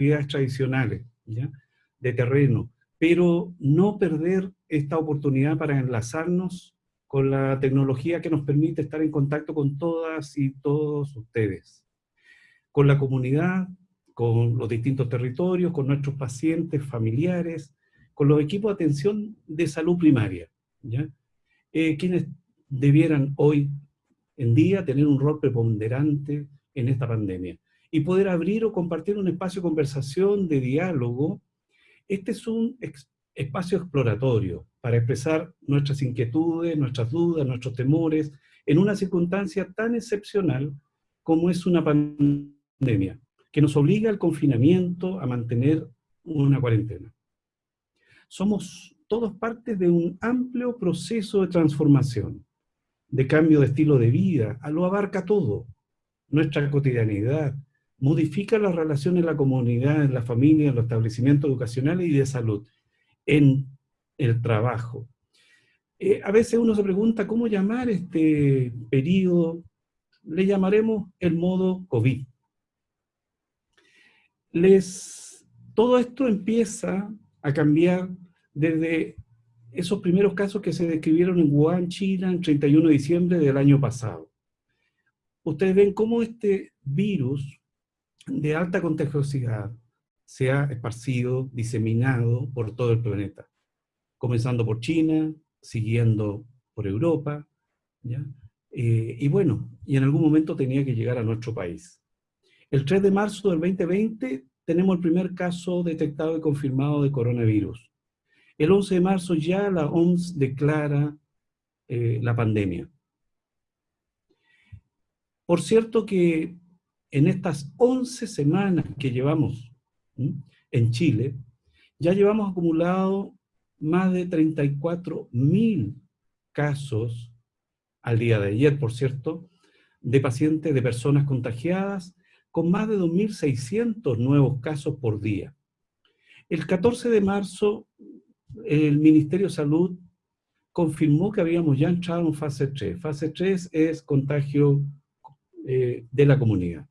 actividades tradicionales, ¿ya? de terreno, pero no perder esta oportunidad para enlazarnos con la tecnología que nos permite estar en contacto con todas y todos ustedes, con la comunidad, con los distintos territorios, con nuestros pacientes, familiares, con los equipos de atención de salud primaria, ¿ya? Eh, quienes debieran hoy en día tener un rol preponderante en esta pandemia y poder abrir o compartir un espacio de conversación, de diálogo. Este es un espacio exploratorio para expresar nuestras inquietudes, nuestras dudas, nuestros temores, en una circunstancia tan excepcional como es una pandemia, que nos obliga al confinamiento, a mantener una cuarentena. Somos todos parte de un amplio proceso de transformación, de cambio de estilo de vida, lo abarca todo, nuestra cotidianidad, modifica las relaciones en la comunidad, en la familia, en los establecimientos educacionales y de salud, en el trabajo. Eh, a veces uno se pregunta cómo llamar este periodo, le llamaremos el modo COVID. Les, todo esto empieza a cambiar desde esos primeros casos que se describieron en Wuhan, China, el 31 de diciembre del año pasado. Ustedes ven cómo este virus de alta contagiosidad se ha esparcido, diseminado por todo el planeta, comenzando por China, siguiendo por Europa, eh, y bueno, y en algún momento tenía que llegar a nuestro país. El 3 de marzo del 2020 tenemos el primer caso detectado y confirmado de coronavirus. El 11 de marzo ya la OMS declara eh, la pandemia. Por cierto que en estas 11 semanas que llevamos en Chile, ya llevamos acumulado más de 34 mil casos al día de ayer, por cierto, de pacientes, de personas contagiadas, con más de 2.600 nuevos casos por día. El 14 de marzo el Ministerio de Salud confirmó que habíamos ya entrado en fase 3. Fase 3 es contagio eh, de la comunidad.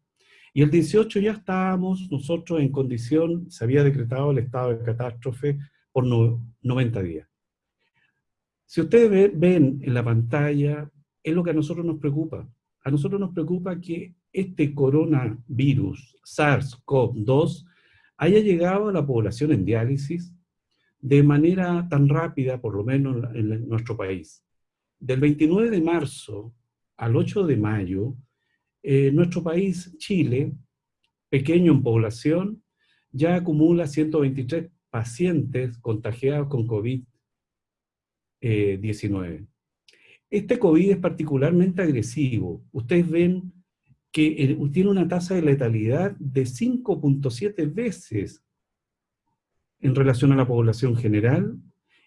Y el 18 ya estábamos nosotros en condición, se había decretado el estado de catástrofe por 90 días. Si ustedes ven en la pantalla, es lo que a nosotros nos preocupa. A nosotros nos preocupa que este coronavirus, SARS-CoV-2, haya llegado a la población en diálisis, de manera tan rápida, por lo menos en nuestro país. Del 29 de marzo al 8 de mayo, eh, nuestro país, Chile, pequeño en población, ya acumula 123 pacientes contagiados con COVID-19. Este COVID es particularmente agresivo. Ustedes ven que eh, tiene una tasa de letalidad de 5.7 veces en relación a la población general,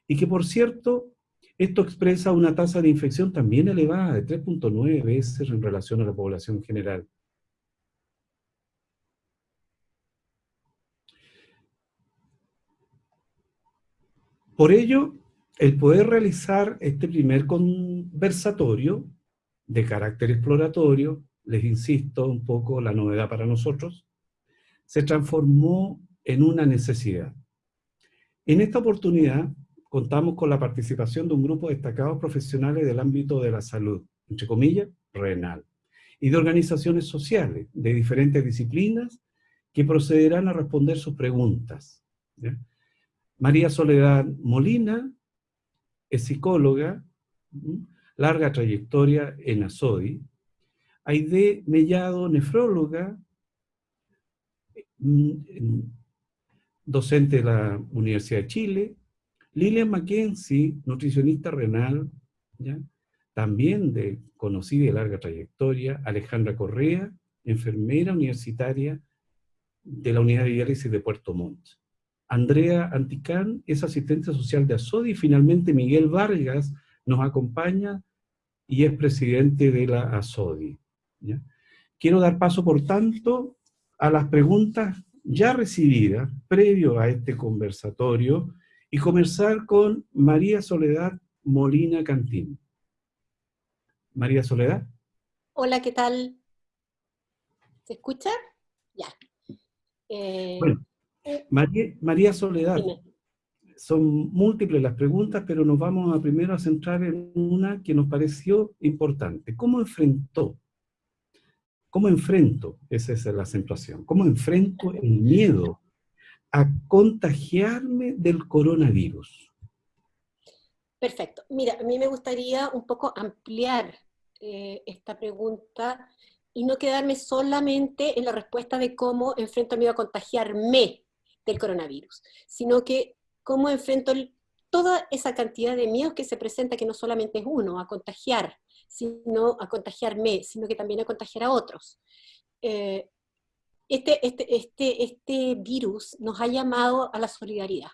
y que por cierto, esto expresa una tasa de infección también elevada, de 3.9 veces en relación a la población general. Por ello, el poder realizar este primer conversatorio de carácter exploratorio, les insisto un poco la novedad para nosotros, se transformó en una necesidad. En esta oportunidad contamos con la participación de un grupo de destacados profesionales del ámbito de la salud, entre comillas, renal, y de organizaciones sociales de diferentes disciplinas que procederán a responder sus preguntas. María Soledad Molina es psicóloga, larga trayectoria en ASODI. Aide Mellado, nefróloga, docente de la Universidad de Chile, Lilian Mackenzie, nutricionista renal, también de conocida y larga trayectoria, Alejandra Correa, enfermera universitaria de la Unidad de Diálisis de Puerto Montt. Andrea Anticán es asistente social de ASODI y finalmente Miguel Vargas nos acompaña y es presidente de la ASODI. Quiero dar paso, por tanto, a las preguntas ya recibida previo a este conversatorio y comenzar con María Soledad Molina Cantín. María Soledad. Hola, ¿qué tal? ¿Se escucha? Ya. Eh, bueno, María, Soledad, son múltiples las preguntas, pero nos vamos a primero a centrar en una que nos pareció importante. ¿Cómo enfrentó? ¿Cómo enfrento? Esa es la acentuación. ¿Cómo enfrento el miedo a contagiarme del coronavirus? Perfecto. Mira, a mí me gustaría un poco ampliar eh, esta pregunta y no quedarme solamente en la respuesta de cómo enfrento el miedo a contagiarme del coronavirus, sino que cómo enfrento toda esa cantidad de miedos que se presenta, que no solamente es uno, a contagiar, sino a contagiarme, sino que también a contagiar a otros. Eh, este, este, este, este virus nos ha llamado a la solidaridad.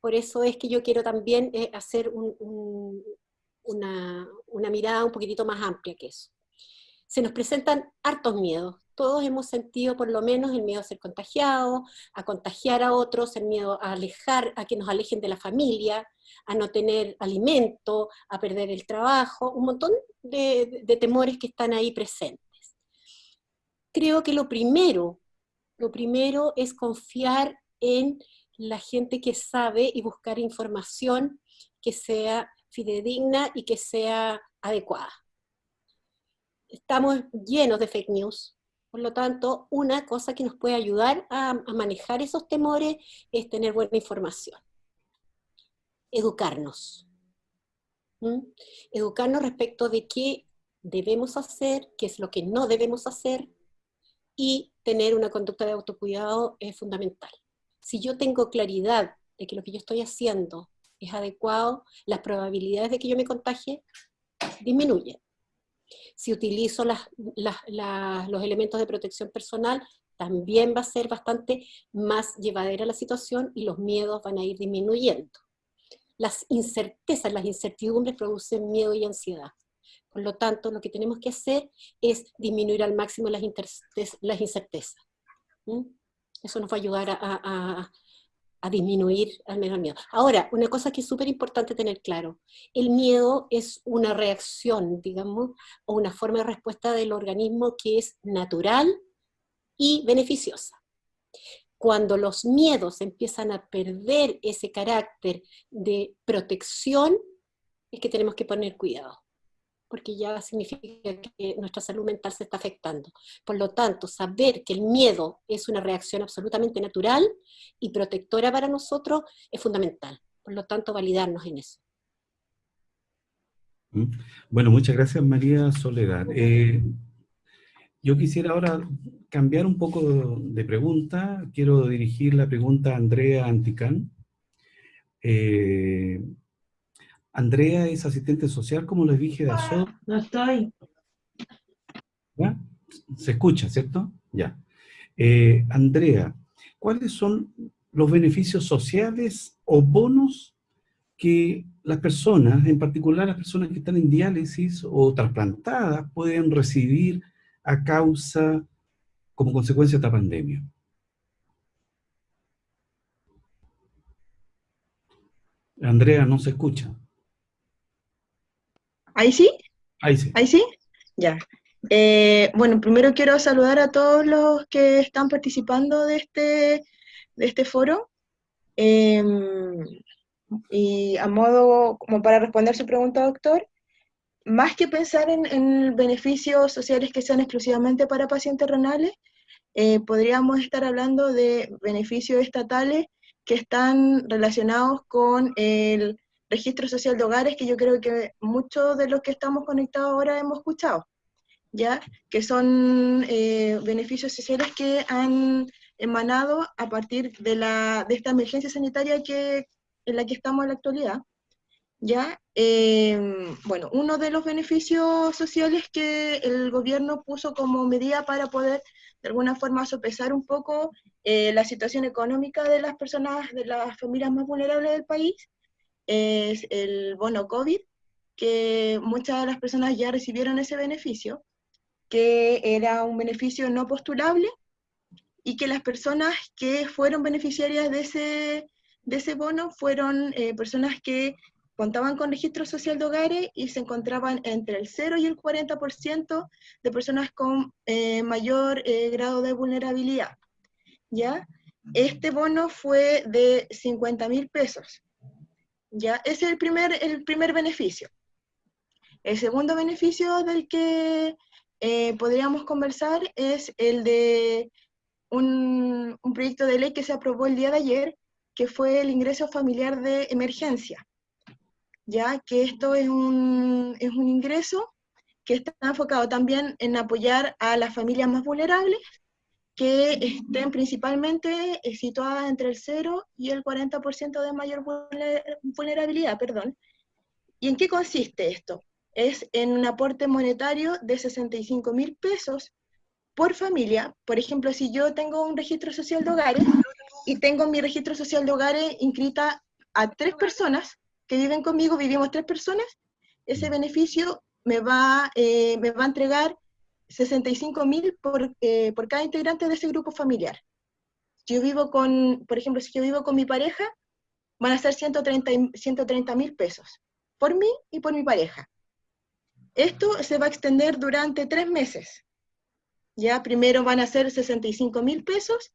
Por eso es que yo quiero también eh, hacer una, una mirada un poquitito más amplia que eso. Se nos presentan hartos miedos, todos hemos sentido por lo menos el miedo a ser contagiado, a contagiar a otros, el miedo a alejar, a que nos alejen de la familia, a no tener alimento, a perder el trabajo, un montón de, temores que están ahí presentes. Creo que lo primero, lo primero es confiar en la gente que sabe y buscar información que sea fidedigna y que sea adecuada. Estamos llenos de fake news, por lo tanto, una cosa que nos puede ayudar a, manejar esos temores es tener buena información. Educarnos. ¿Mm? Educarnos respecto de qué debemos hacer, qué es lo que no debemos hacer, y tener una conducta de autocuidado es fundamental. Si yo tengo claridad de que lo que yo estoy haciendo es adecuado, las probabilidades de que yo me contagie disminuyen. Si utilizo los elementos de protección personal, también va a ser bastante más llevadera la situación y los miedos van a ir disminuyendo. Las incertezas, las incertidumbres producen miedo y ansiedad. Por lo tanto, lo que tenemos que hacer es disminuir al máximo las, incertezas. Eso nos va a ayudar a, a disminuir al menos el miedo. Ahora, una cosa que es súper importante tener claro, el miedo es una reacción, digamos, o una forma de respuesta del organismo que es natural y beneficiosa. Cuando los miedos empiezan a perder ese carácter de protección, es que tenemos que poner cuidado porque ya significa que nuestra salud mental se está afectando. Por lo tanto, saber que el miedo es una reacción absolutamente natural y protectora para nosotros es fundamental. Por lo tanto, validarnos en eso. Mm. Bueno, muchas gracias María Soledad. Eh, yo quisiera ahora cambiar un poco de pregunta. Quiero dirigir la pregunta a Andrea Anticán. Eh, Andrea es asistente social, como les dije, de ASOD. No estoy. ¿Ya? Se escucha, ¿cierto? Ya. Eh, Andrea, ¿cuáles son los beneficios sociales o bonos que las personas, en particular las personas que están en diálisis o trasplantadas, pueden recibir a causa, como consecuencia de esta pandemia? Andrea, no se escucha. ¿Ahí sí? Ahí sí. ¿Ahí sí? Ya. Eh, bueno, primero quiero saludar a todos los que están participando de este, de este foro. Em, y a modo, como para responder su pregunta, doctor, más que pensar en, beneficios sociales que sean exclusivamente para pacientes renales, eh, podríamos estar hablando de beneficios estatales que están relacionados con el registro social de hogares, que yo creo que muchos de los que estamos conectados ahora hemos escuchado, ¿ya? Que son eh, beneficios sociales que han emanado a partir de, la, de esta emergencia sanitaria que, en la que estamos en la actualidad. ¿ya? Em, bueno, uno de los beneficios sociales que el gobierno puso como medida para poder de alguna forma sopesar un poco eh, la situación económica de las personas, de las familias más vulnerables del país, es el bono COVID, que muchas de las personas ya recibieron ese beneficio, que era un beneficio no postulable y que las personas que fueron beneficiarias de ese, de ese bono fueron eh, personas que contaban con registro social de hogares y se encontraban entre el 0 y el 40% de personas con eh, mayor eh, grado de vulnerabilidad. ¿ya? este bono fue de 50 mil pesos. ¿Ya? Ese es el primer, el primer beneficio. El segundo beneficio del que eh, podríamos conversar es el de un, un, proyecto de ley que se aprobó el día de ayer, que fue el ingreso familiar de emergencia. Ya que esto es un, es un ingreso que está enfocado también en apoyar a las familias más vulnerables que estén principalmente eh, situadas entre el 0 y el 40% de mayor vulnerabilidad. Perdón. ¿Y en qué consiste esto? Es en un aporte monetario de 65 mil pesos por familia. Por ejemplo, si yo tengo un registro social de hogares y tengo mi registro social de hogares inscrita a tres personas que viven conmigo, vivimos tres personas, ese beneficio me va, eh, me va a entregar 65 mil por, eh, por cada integrante de ese grupo familiar. Si yo vivo con, por ejemplo, si yo vivo con mi pareja, van a ser 130 mil pesos, por mí y por mi pareja. Esto se va a extender durante tres meses. Ya primero van a ser 65 mil pesos,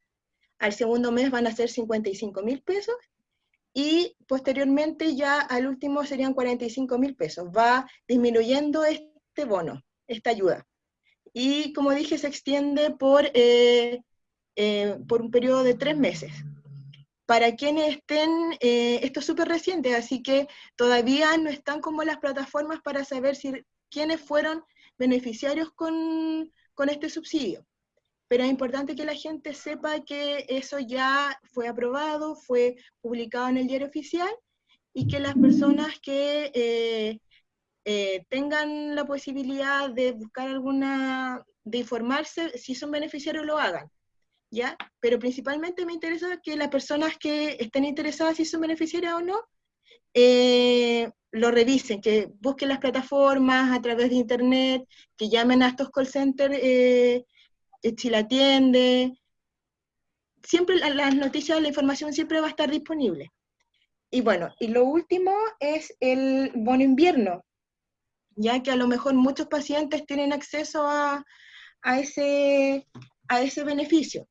al segundo mes van a ser 55 mil pesos, y posteriormente ya al último serían 45 mil pesos. Va disminuyendo este bono, esta ayuda y como dije se extiende por, eh, eh, por un periodo de tres meses. Para quienes estén, eh, esto es súper reciente, así que todavía no están como las plataformas para saber si, quiénes fueron beneficiarios con, con este subsidio. Pero es importante que la gente sepa que eso ya fue aprobado, fue publicado en el diario oficial, y que las personas que eh, tengan la posibilidad de buscar alguna, de informarse, si son beneficiarios lo hagan, ¿ya? Pero principalmente me interesa que las personas que estén interesadas si son beneficiarias o no, eh, lo revisen, que busquen las plataformas a través de internet, que llamen a estos call centers eh, si la atiende. Siempre las noticias, la información siempre va a estar disponible. Y bueno, y lo último es el bono invierno, ya que a lo mejor muchos pacientes tienen acceso a, ese, a ese beneficio.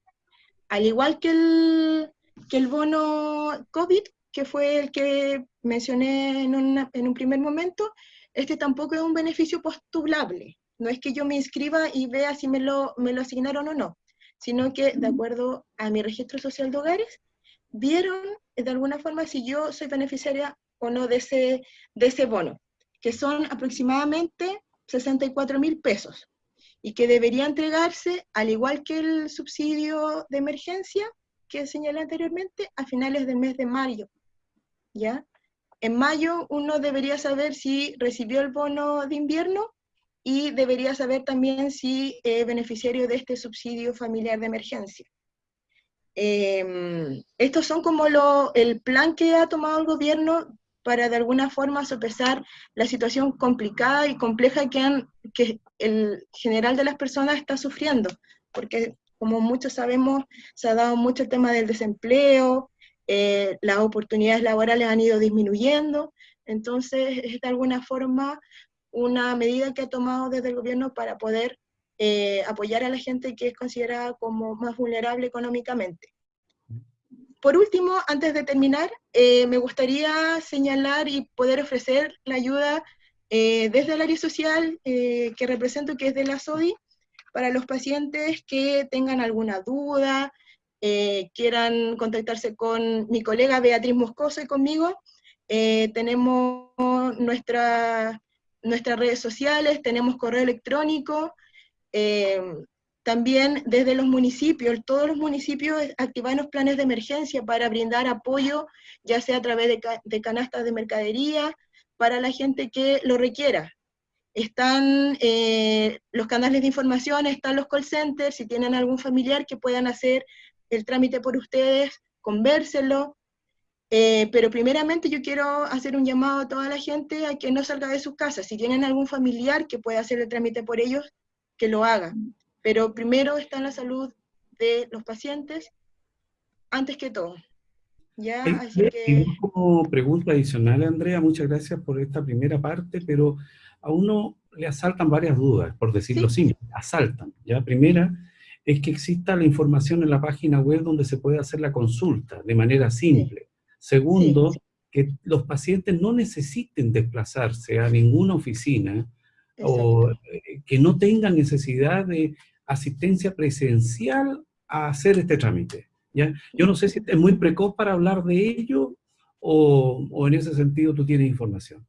Al igual que el, que el bono COVID, que fue el que mencioné en, un primer momento, este tampoco es un beneficio postulable. No es que yo me inscriba y vea si me lo, me lo asignaron o no, sino que de acuerdo a mi registro social de hogares, vieron de alguna forma si yo soy beneficiaria o no de ese, de ese bono que son aproximadamente 64 mil pesos y que debería entregarse, al igual que el subsidio de emergencia que señalé anteriormente, a finales del mes de mayo. ¿ya? En mayo uno debería saber si recibió el bono de invierno y debería saber también si es beneficiario de este subsidio familiar de emergencia. Eh, estos son como lo, el plan que ha tomado el gobierno para de alguna forma sopesar la situación complicada y compleja que, el general de las personas está sufriendo, porque como muchos sabemos, se ha dado mucho el tema del desempleo, eh, las oportunidades laborales han ido disminuyendo, entonces es de alguna forma una medida que ha tomado desde el gobierno para poder eh, apoyar a la gente que es considerada como más vulnerable económicamente. Por último, antes de terminar, eh, me gustaría señalar y poder ofrecer la ayuda eh, desde el área social eh, que represento, que es de la SODI, para los pacientes que tengan alguna duda, quieran contactarse con mi colega Beatriz Moscoso y conmigo. tenemos nuestra, nuestras redes sociales, tenemos correo electrónico, también desde los municipios, todos los municipios activan los planes de emergencia para brindar apoyo, ya sea a través de, canastas de mercadería, para la gente que lo requiera. Están eh, los canales de información, están los call centers, si tienen algún familiar que puedan hacer el trámite por ustedes, convérselo. Eh, pero primeramente yo quiero hacer un llamado a toda la gente a que no salga de sus casas. Si tienen algún familiar que pueda hacer el trámite por ellos, que lo haga pero primero está la salud de los pacientes antes que todo. ¿Ya? Así que... como pregunta adicional, Andrea, muchas gracias por esta primera parte, pero a uno le asaltan varias dudas, por decirlo ¿Sí? simple, asaltan. ¿ya? Primera, es que exista la información en la página web donde se puede hacer la consulta de manera simple. Segundo, que los pacientes no necesiten desplazarse a ninguna oficina o eh, que no tengan necesidad de asistencia presencial a hacer este trámite. ¿ya? Yo no sé si es muy precoz para hablar de ello o, o en ese sentido tú tienes información.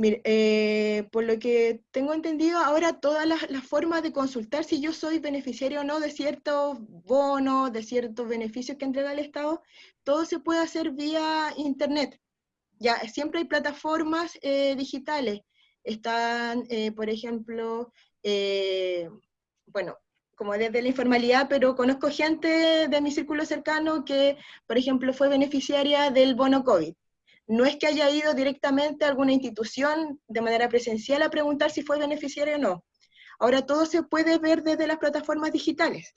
Mire, eh, por lo que tengo entendido, ahora todas las, formas de consultar si yo soy beneficiario o no de ciertos bonos, de ciertos beneficios que entrega el Estado, todo se puede hacer vía Internet. Ya, siempre hay plataformas eh, digitales. Están, eh, por ejemplo, bueno, como desde la informalidad, pero conozco gente de mi círculo cercano que, por ejemplo, fue beneficiaria del bono COVID no es que haya ido directamente a alguna institución de manera presencial a preguntar si fue beneficiario o no. Ahora todo se puede ver desde las plataformas digitales.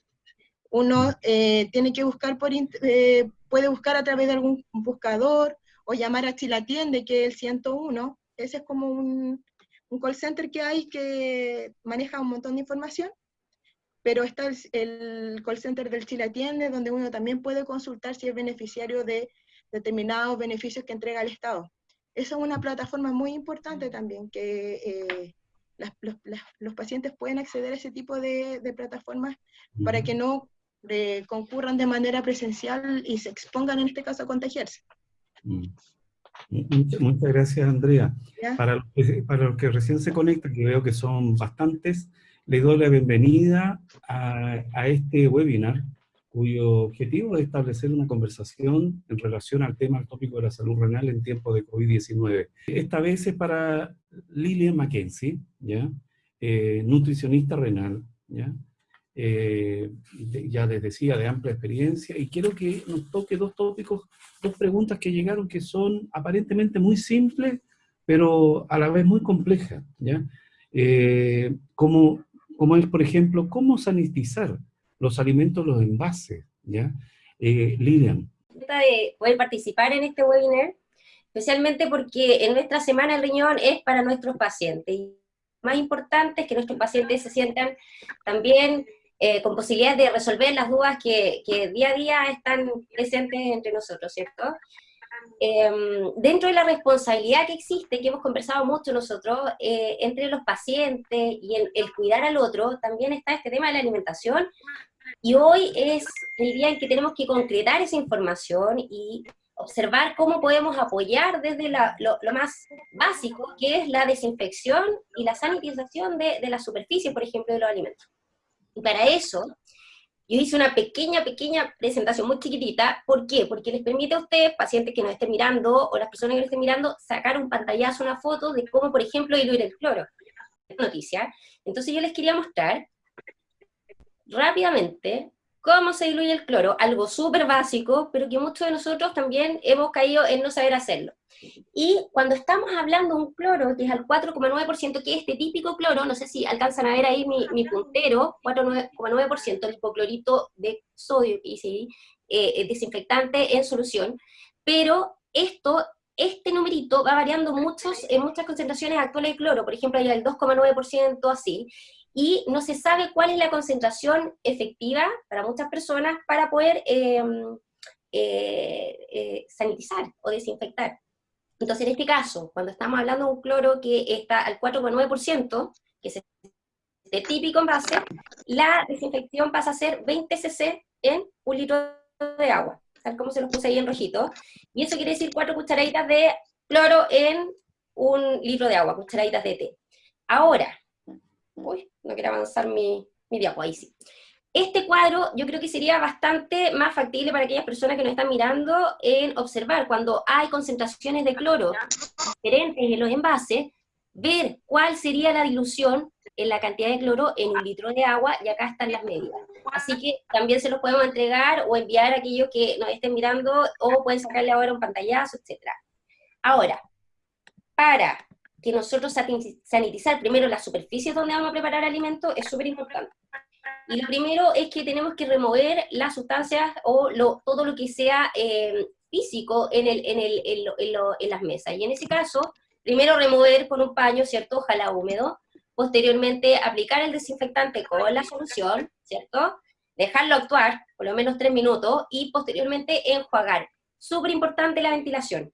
Uno eh, tiene que buscar por, eh, puede buscar a través de algún buscador o llamar a Chile Atiende, que es el 101. Ese es como un, un call center que hay que maneja un montón de información pero está el, el, call center del Chile Atiende, donde uno también puede consultar si es beneficiario de determinados beneficios que entrega el Estado. Esa es una plataforma muy importante también, que eh, los, pacientes pueden acceder a ese tipo de, plataformas para que no eh, concurran de manera presencial y se expongan en este caso a contagiarse. Mm. Muchas, gracias, Andrea. Para los, que, para los que recién se conectan, que veo que son bastantes, les doy la bienvenida a, a este webinar cuyo objetivo es establecer una conversación en relación al tema, al tópico de la salud renal en tiempo de COVID-19. Esta vez es para Lilian Mackenzie, ¿ya? Eh, nutricionista renal, ¿ya? Eh, ya les decía, de amplia experiencia, y quiero que nos toque dos tópicos, dos preguntas que llegaron que son aparentemente muy simples, pero a la vez muy complejas, ¿ya? Eh, como, como es, por ejemplo, ¿cómo sanitizar los alimentos, los envases, ¿ya? Eh, Lilian. De poder participar en este webinar, especialmente porque en nuestra semana el riñón es para nuestros pacientes. Y más importante es que nuestros pacientes se sientan también eh, con posibilidad de resolver las dudas que, que, día a día están presentes entre nosotros, ¿cierto? Em, dentro de la responsabilidad que existe, que hemos conversado mucho nosotros, eh, entre los pacientes y el, el, cuidar al otro, también está este tema de la alimentación, y hoy es el día en que tenemos que concretar esa información y observar cómo podemos apoyar desde lo, más básico, que es la desinfección y la sanitización de, de la superficie, por ejemplo, de los alimentos. Y para eso, yo hice una pequeña, pequeña presentación muy chiquitita. ¿Por qué? Porque les permite a ustedes, pacientes que nos estén mirando, o las personas que nos estén mirando, sacar un pantallazo, una foto de cómo, por ejemplo, diluir el cloro. Noticia. Entonces yo les quería mostrar rápidamente cómo se diluye el cloro, algo súper básico, pero que muchos de nosotros también hemos caído en no saber hacerlo. Y cuando estamos hablando de un cloro que es al 4,9%, que es este típico cloro, no sé si alcanzan a ver ahí mi, puntero, 4,9%, el hipoclorito de sodio, que eh, desinfectante en solución, pero esto este numerito va variando muchos, en muchas concentraciones actuales de cloro, por ejemplo, hay el 2,9%, así, y no se sabe cuál es la concentración efectiva para muchas personas para poder em, eh, eh, sanitizar o desinfectar. Entonces, en este caso, cuando estamos hablando de un cloro que está al 4,9%, que es el típico envase, la desinfección pasa a ser 20 cc en un litro de agua, tal como se los puse ahí en rojito, y eso quiere decir 4 cucharaditas de cloro en un litro de agua, cucharaditas de té. Ahora, Uy, no quiero avanzar mi, mi ahí sí. Este cuadro yo creo que sería bastante más factible para aquellas personas que nos están mirando en observar cuando hay concentraciones de cloro diferentes en los envases, ver cuál sería la dilución en la cantidad de cloro en un litro de agua, y acá están las medidas. Así que también se los podemos entregar o enviar a aquellos que nos estén mirando, o pueden sacarle ahora un pantallazo, etc. Ahora, para que nosotros sanitizar primero las superficies donde vamos a preparar alimentos es súper importante. Y lo primero es que tenemos que remover las sustancias o todo lo que sea eh, físico en, el, en, el, en, en, las mesas. Y en ese caso, primero remover con un paño, ¿cierto? Ojalá húmedo, posteriormente aplicar el desinfectante con la solución, ¿cierto? Dejarlo actuar por lo menos tres minutos y posteriormente enjuagar. Súper importante la ventilación.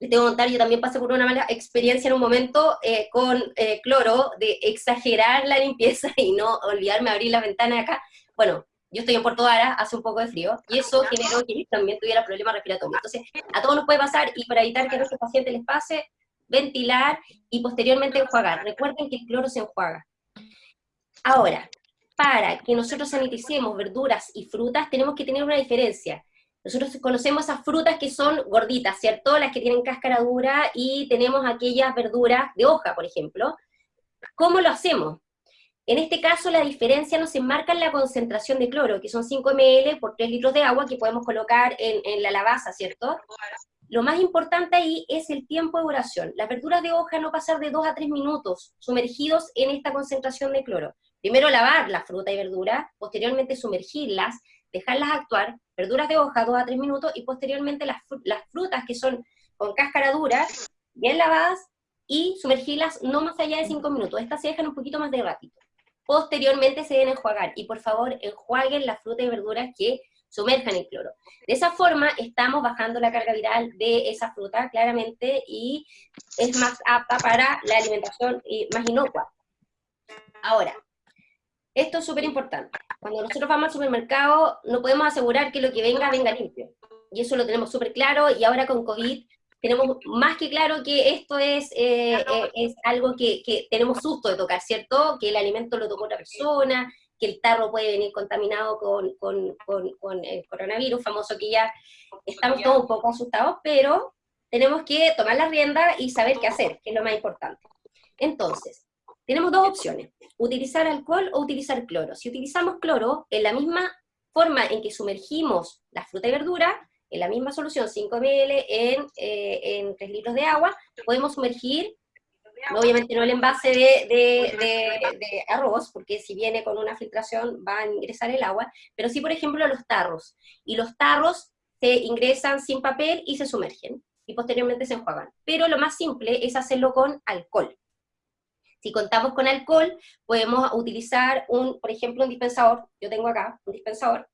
Les tengo que contar, yo también pasé por una mala experiencia en un momento eh, con eh, cloro, de exagerar la limpieza y no olvidarme abrir la ventana de acá. Bueno, yo estoy en Puerto Vara, hace un poco de frío, y eso generó que también tuviera problemas respiratorios. Entonces, a todos nos puede pasar, y para evitar que a nuestros pacientes les pase, ventilar y posteriormente enjuagar. Recuerden que el cloro se enjuaga. Ahora, para que nosotros saniticemos verduras y frutas, tenemos que tener una diferencia. Nosotros conocemos esas frutas que son gorditas, ¿cierto? Las que tienen cáscara dura, y tenemos aquellas verduras de hoja, por ejemplo. ¿Cómo lo hacemos? En este caso, la diferencia nos enmarca en la concentración de cloro, que son 5 ml por 3 litros de agua que podemos colocar en, en la lavaza, ¿cierto? Lo más importante ahí es el tiempo de duración. Las verduras de hoja no pasar de 2 a 3 minutos sumergidos en esta concentración de cloro. Primero lavar la fruta y verdura, posteriormente sumergirlas, dejarlas actuar, verduras de hoja 2 a 3 minutos, y posteriormente las, las frutas que son con cáscara dura, bien lavadas, y sumergirlas no más allá de 5 minutos. Estas se dejan un poquito más de ratito. Posteriormente se deben enjuagar, y por favor enjuaguen la fruta y verduras que sumerjan el cloro. De esa forma estamos bajando la carga viral de esa fruta claramente y es más apta para la alimentación más inocua. Ahora, esto es súper importante. Cuando nosotros vamos al supermercado no podemos asegurar que lo que venga venga limpio. Y eso lo tenemos súper claro y ahora con COVID tenemos más que claro que esto es, eh, eh, es algo que, que, tenemos susto de tocar, ¿cierto? Que el alimento lo tocó otra persona, que el tarro puede venir contaminado con, con, con, el coronavirus, famoso que ya estamos todos un poco asustados, pero tenemos que tomar la rienda y saber qué hacer, que es lo más importante. Entonces, tenemos dos opciones, utilizar alcohol o utilizar cloro. Si utilizamos cloro, en la misma forma en que sumergimos la fruta y verdura, en la misma solución, 5 ml en, eh, en 3 litros de agua, podemos sumergir Obviamente no el envase de, arroz, porque si viene con una filtración va a ingresar el agua, pero sí, por ejemplo, los tarros. Y los tarros se ingresan sin papel y se sumergen, y posteriormente se enjuagan. Pero lo más simple es hacerlo con alcohol. Si contamos con alcohol, podemos utilizar, un, por ejemplo, un dispensador, yo tengo acá un dispensador,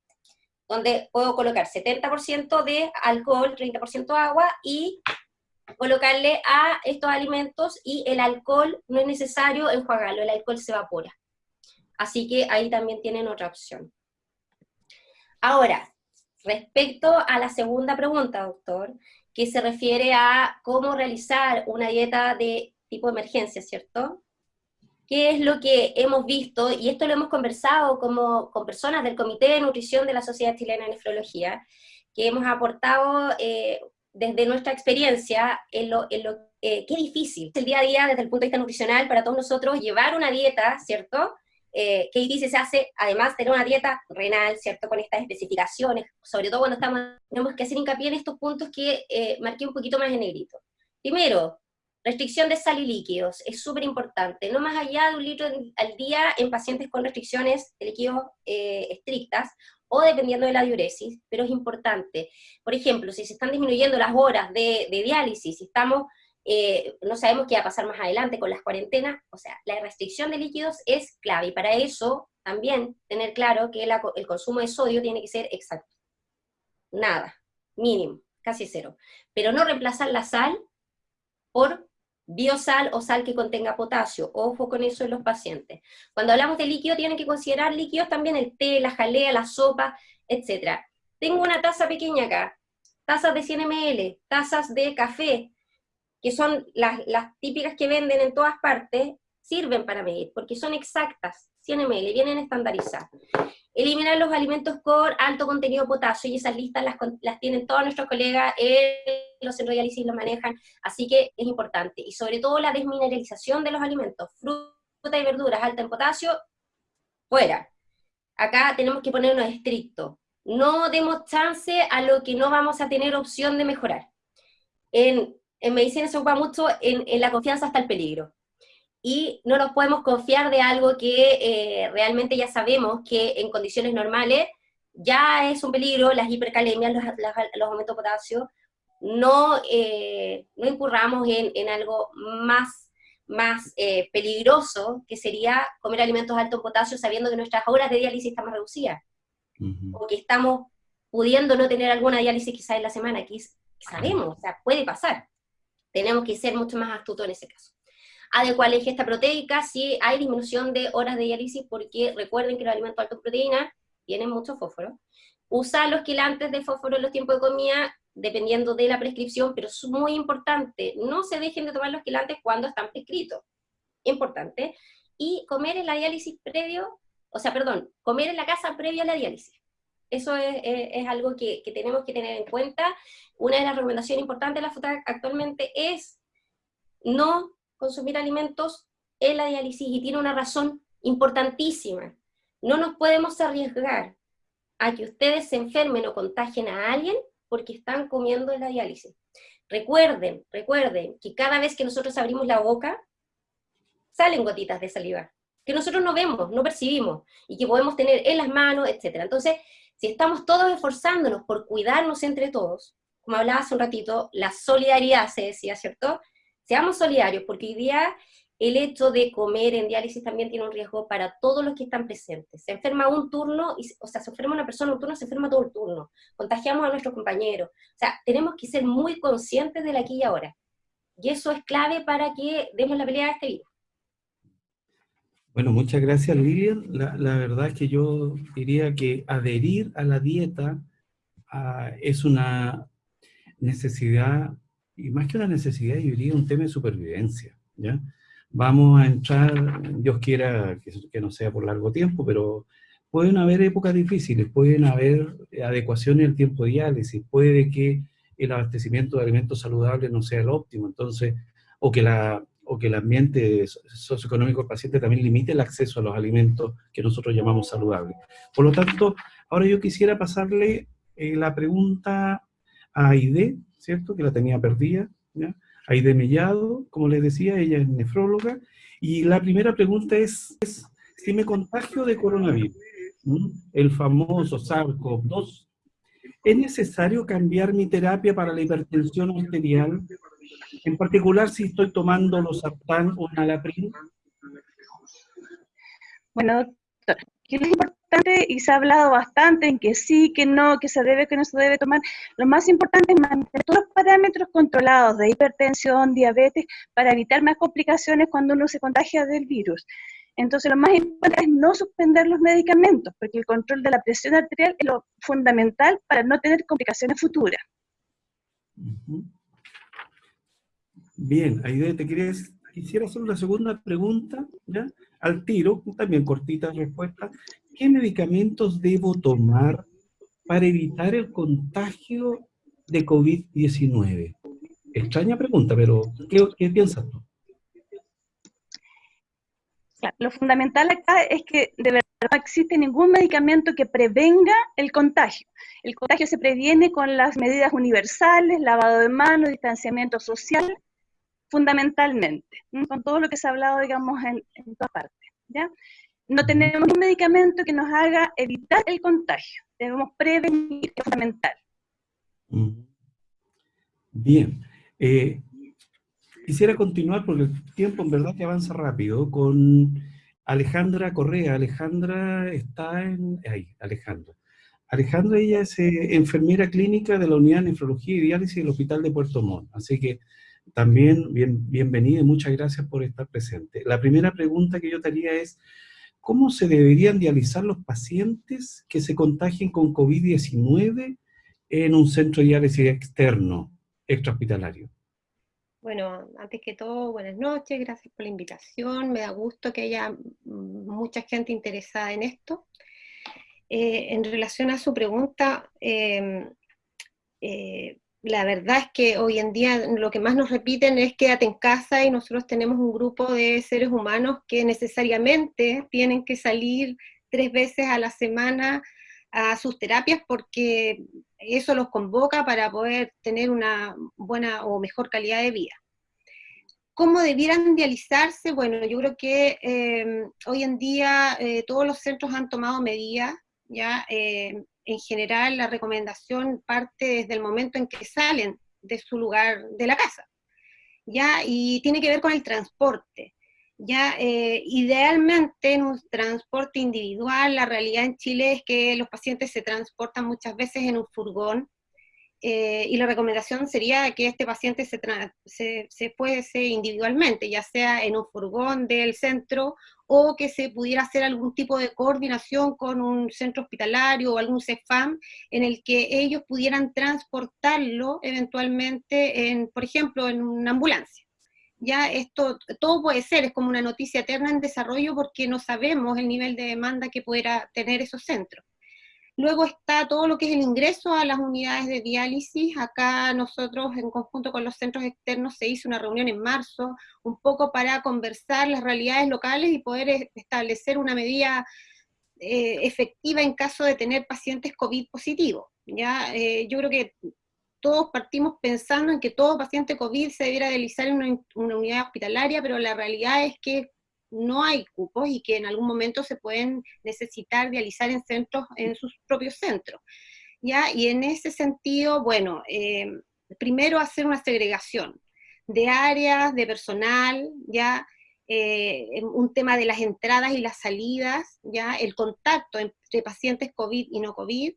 donde puedo colocar 70% de alcohol, 30% agua, y colocarle a estos alimentos y el alcohol no es necesario enjuagarlo, el alcohol se evapora. Así que ahí también tienen otra opción. Ahora, respecto a la segunda pregunta, doctor, que se refiere a cómo realizar una dieta de tipo emergencia, ¿cierto? ¿Qué es lo que hemos visto? Y esto lo hemos conversado como, con personas del Comité de Nutrición de la Sociedad Chilena de Nefrología, que hemos aportado eh, desde nuestra experiencia, en lo, en lo eh, qué difícil el día a día desde el punto de vista nutricional para todos nosotros llevar una dieta, ¿cierto? Eh, qué difícil se hace, además, tener una dieta renal, ¿cierto? Con estas especificaciones, sobre todo cuando estamos, tenemos que hacer hincapié en estos puntos que eh, marqué un poquito más en negrito. Primero, restricción de sal y líquidos, es súper importante, no más allá de un litro al día en pacientes con restricciones de líquidos eh, estrictas, o dependiendo de la diuresis, pero es importante. Por ejemplo, si se están disminuyendo las horas de, diálisis, si estamos, eh, no sabemos qué va a pasar más adelante con las cuarentenas, o sea, la restricción de líquidos es clave, y para eso también tener claro que el consumo de sodio tiene que ser exacto. Nada, mínimo, casi cero. Pero no reemplazar la sal por biosal o sal que contenga potasio. Ojo con eso en los pacientes. Cuando hablamos de líquido, tienen que considerar líquidos también el té, la jalea, la sopa, etc. Tengo una taza pequeña acá, tazas de 100 ml, tazas de café, que son las, las típicas que venden en todas partes, sirven para medir, porque son exactas, 100 ml, vienen estandarizadas. Eliminar los alimentos con alto contenido de potasio, y esas listas las, las tienen todos nuestros colegas, los centros de diálisis lo manejan, así que es importante. Y sobre todo la desmineralización de los alimentos, fruta y verduras alta en potasio, fuera. Acá tenemos que ponernos estrictos. No demos chance a lo que no vamos a tener opción de mejorar. En, en medicina se ocupa mucho en, en la confianza hasta el peligro y no nos podemos confiar de algo que eh, realmente ya sabemos que en condiciones normales ya es un peligro, las hipercalemias, los, los aumentos de potasio, no, eh, no incurramos en, en, algo más, más eh, peligroso, que sería comer alimentos altos en potasio sabiendo que nuestras horas de diálisis están más reducidas, o que estamos pudiendo no tener alguna diálisis quizás en la semana, que sabemos, o sea, puede pasar. Tenemos que ser mucho más astutos en ese caso. Adecuar la ingesta proteica si hay disminución de horas de diálisis, porque recuerden que los alimentos altos en proteína tienen mucho fósforo. Usar los quilantes de fósforo en los tiempos de comida, dependiendo de la prescripción, pero es muy importante, no se dejen de tomar los quilantes cuando están prescritos. Importante. Y comer en la diálisis previo, o sea, perdón, comer en la casa previo a la diálisis. Eso es, algo que, que, tenemos que tener en cuenta. Una de las recomendaciones importantes de la FUTAC actualmente es no consumir alimentos en la diálisis y tiene una razón importantísima. No nos podemos arriesgar a que ustedes se enfermen o contagien a alguien porque están comiendo en la diálisis. Recuerden, recuerden que cada vez que nosotros abrimos la boca, salen gotitas de saliva, que nosotros no vemos, no percibimos, y que podemos tener en las manos, etc. Entonces, si estamos todos esforzándonos por cuidarnos entre todos, como hablaba hace un ratito, la solidaridad se decía, ¿cierto? Seamos solidarios, porque hoy día el hecho de comer en diálisis también tiene un riesgo para todos los que están presentes. Se enferma un turno, y, o sea, se enferma una persona un turno, se enferma todo el turno. Contagiamos a nuestros compañeros. O sea, tenemos que ser muy conscientes del aquí y ahora. Y eso es clave para que demos la pelea a este virus. Bueno, muchas gracias Lilian. La, verdad es que yo diría que adherir a la dieta ah, es una necesidad, y más que una necesidad, yo diría un tema de supervivencia. ¿ya? Vamos a entrar, Dios quiera que, que no sea por largo tiempo, pero pueden haber épocas difíciles, pueden haber adecuaciones el tiempo de diálisis, puede que el abastecimiento de alimentos saludables no sea el óptimo, entonces, o que la o que el ambiente socioeconómico del paciente también limite el acceso a los alimentos que nosotros llamamos saludables. Por lo tanto, ahora yo quisiera pasarle eh, la pregunta a Aide, ¿cierto? Que la tenía perdida, ¿ya? Aide Mellado, como les decía, ella es nefróloga, y la primera pregunta es, si me contagio de coronavirus, el famoso SARS-CoV-2, ¿es necesario cambiar mi terapia para la hipertensión arterial en particular si estoy tomando los sartán o nalaprin. Bueno, doctor, ¿qué es importante? Y se ha hablado bastante en que sí, que no, que se debe, que no se debe tomar. Lo más importante es mantener todos los parámetros controlados de hipertensión, diabetes, para evitar más complicaciones cuando uno se contagia del virus. Entonces, lo más importante es no suspender los medicamentos, porque el control de la presión arterial es lo fundamental para no tener complicaciones futuras. Bien, Aide, te quieres, quisiera hacer una segunda pregunta, ¿ya? Al tiro, también cortita respuesta. ¿Qué medicamentos debo tomar para evitar el contagio de COVID-19? Extraña pregunta, pero ¿qué, piensas tú? Lo fundamental acá es que de verdad no existe ningún medicamento que prevenga el contagio. El contagio se previene con las medidas universales, lavado de manos, distanciamiento social, fundamentalmente, con todo lo que se ha hablado, digamos, en, en todas partes, ¿ya? No tenemos un medicamento que nos haga evitar el contagio, debemos prevenir, es fundamental. Bien, eh, quisiera continuar porque el tiempo en verdad que avanza rápido con Alejandra Correa. Alejandra está en... Ahí, Alejandra. Alejandra, ella es eh, enfermera clínica de la Unidad de Nefrología y Diálisis del Hospital de Puerto Montt. Así que también bien, bienvenida y muchas gracias por estar presente. La primera pregunta que yo te haría es, ¿cómo se deberían dializar los pacientes que se contagien con COVID-19 en un centro de diálisis externo, extrahospitalario? Bueno, antes que todo, buenas noches, gracias por la invitación, me da gusto que haya mucha gente interesada en esto. Eh, en relación a su pregunta, eh, eh, la verdad es que hoy en día lo que más nos repiten es quédate en casa y nosotros tenemos un grupo de seres humanos que necesariamente tienen que salir tres veces a la semana a sus terapias porque eso los convoca para poder tener una buena o mejor calidad de vida. ¿Cómo debieran dializarse? Bueno, yo creo que eh, hoy en día eh, todos los centros han tomado medidas, ya eh, en general la recomendación parte desde el momento en que salen de su lugar de la casa. ¿ya? Y tiene que ver con el transporte. Ya, eh, idealmente en un transporte individual, la realidad en Chile es que los pacientes se transportan muchas veces en un furgón, eh, y la recomendación sería que este paciente se, se, se individualmente, ya sea en un furgón del centro o que se pudiera hacer algún tipo de coordinación con un centro hospitalario o algún CEFAM en el que ellos pudieran transportarlo eventualmente, en, por ejemplo, en una ambulancia. Ya esto, todo puede ser, es como una noticia eterna en desarrollo porque no sabemos el nivel de demanda que pudiera tener esos centros. Luego está todo lo que es el ingreso a las unidades de diálisis. Acá nosotros, en conjunto con los centros externos, se hizo una reunión en marzo, un poco para conversar las realidades locales y poder establecer una medida eh, efectiva en caso de tener pacientes COVID positivos. ¿ya? Eh, yo creo que todos partimos pensando en que todo paciente COVID se debiera realizar en una unidad hospitalaria, pero la realidad es que no hay cupos y que en algún momento se pueden necesitar dializar en centros, en sus propios centros. ¿ya? Y en ese sentido, bueno, eh, primero hacer una segregación de áreas, de personal, ya, eh, un tema de las entradas y las salidas, ya, el contacto entre pacientes COVID y no COVID.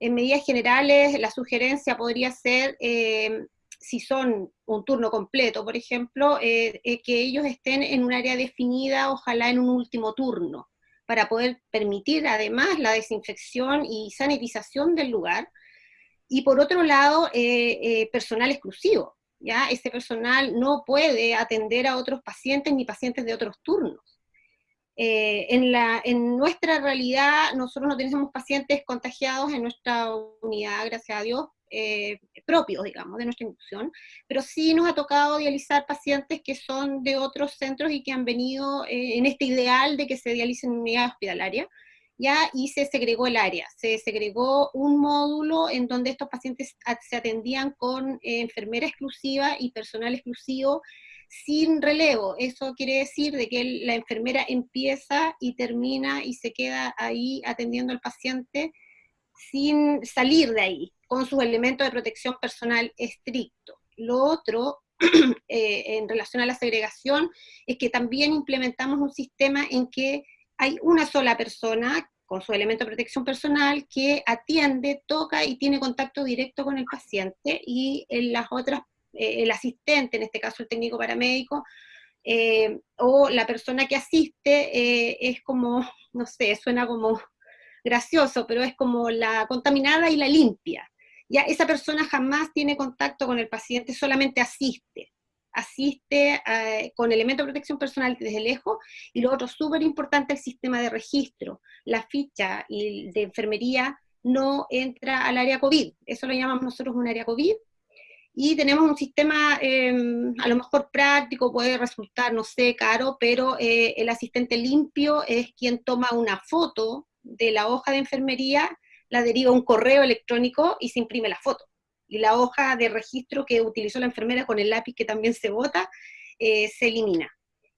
En medidas generales, la sugerencia podría ser eh, si son un turno completo, por ejemplo, eh, eh, que ellos estén en un área definida, ojalá en un último turno, para poder permitir además la desinfección y sanitización del lugar. Y por otro lado, eh, personal exclusivo, ¿ya? Ese personal no puede atender a otros pacientes ni pacientes de otros turnos. en, la, en nuestra realidad, nosotros no tenemos pacientes contagiados en nuestra unidad, gracias a Dios, eh, propios, digamos, de nuestra institución, pero sí nos ha tocado dializar pacientes que son de otros centros y que han venido eh, en este ideal de que se dialicen en unidad hospitalaria, ya, y se segregó el área, se segregó un módulo en donde estos pacientes se atendían con eh, enfermera exclusiva y personal exclusivo, sin relevo. Eso quiere decir de que la enfermera empieza y termina y se queda ahí atendiendo al paciente sin salir de ahí, con sus elementos de protección personal estrictos. Lo otro, eh, en relación a la segregación, es que también implementamos un sistema en que hay una sola persona con su elemento de protección personal que atiende, toca y tiene contacto directo con el paciente, y en las otras, eh, el asistente, en este caso el técnico paramédico, eh, o la persona que asiste, es como, no sé, suena como gracioso, pero es como la contaminada y la limpia. Ya esa persona jamás tiene contacto con el paciente, solamente asiste. Asiste eh, con elemento de protección personal desde lejos, y lo otro súper importante, el sistema de registro. La ficha de enfermería no entra al área COVID, eso lo llamamos nosotros un área COVID, y tenemos un sistema em, a lo mejor práctico, puede resultar, no sé, caro, pero eh, el asistente limpio es quien toma una foto de la hoja de enfermería, la deriva un correo electrónico y se imprime la foto. Y la hoja de registro que utilizó la enfermera con el lápiz que también se bota, eh, se elimina.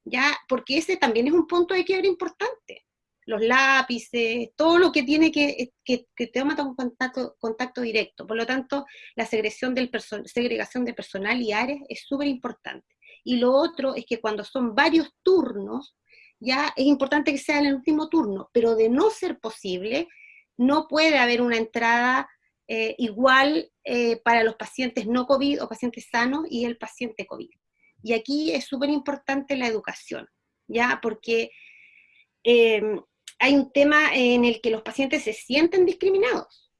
¿Ya? Porque ese también es un punto de quiebre importante. Los lápices, todo lo que tiene que, que, que un contacto, contacto directo. Por lo tanto, la segregación, del segregación de personal y áreas es súper importante. Y lo otro es que cuando son varios turnos, ya es importante que sea en el último turno, pero de no ser posible, no puede haber una entrada eh, igual eh, para los pacientes no COVID o pacientes sanos y el paciente COVID. Y aquí es súper importante la educación, ¿ya? Porque em, hay un tema en el que los pacientes se sienten discriminados,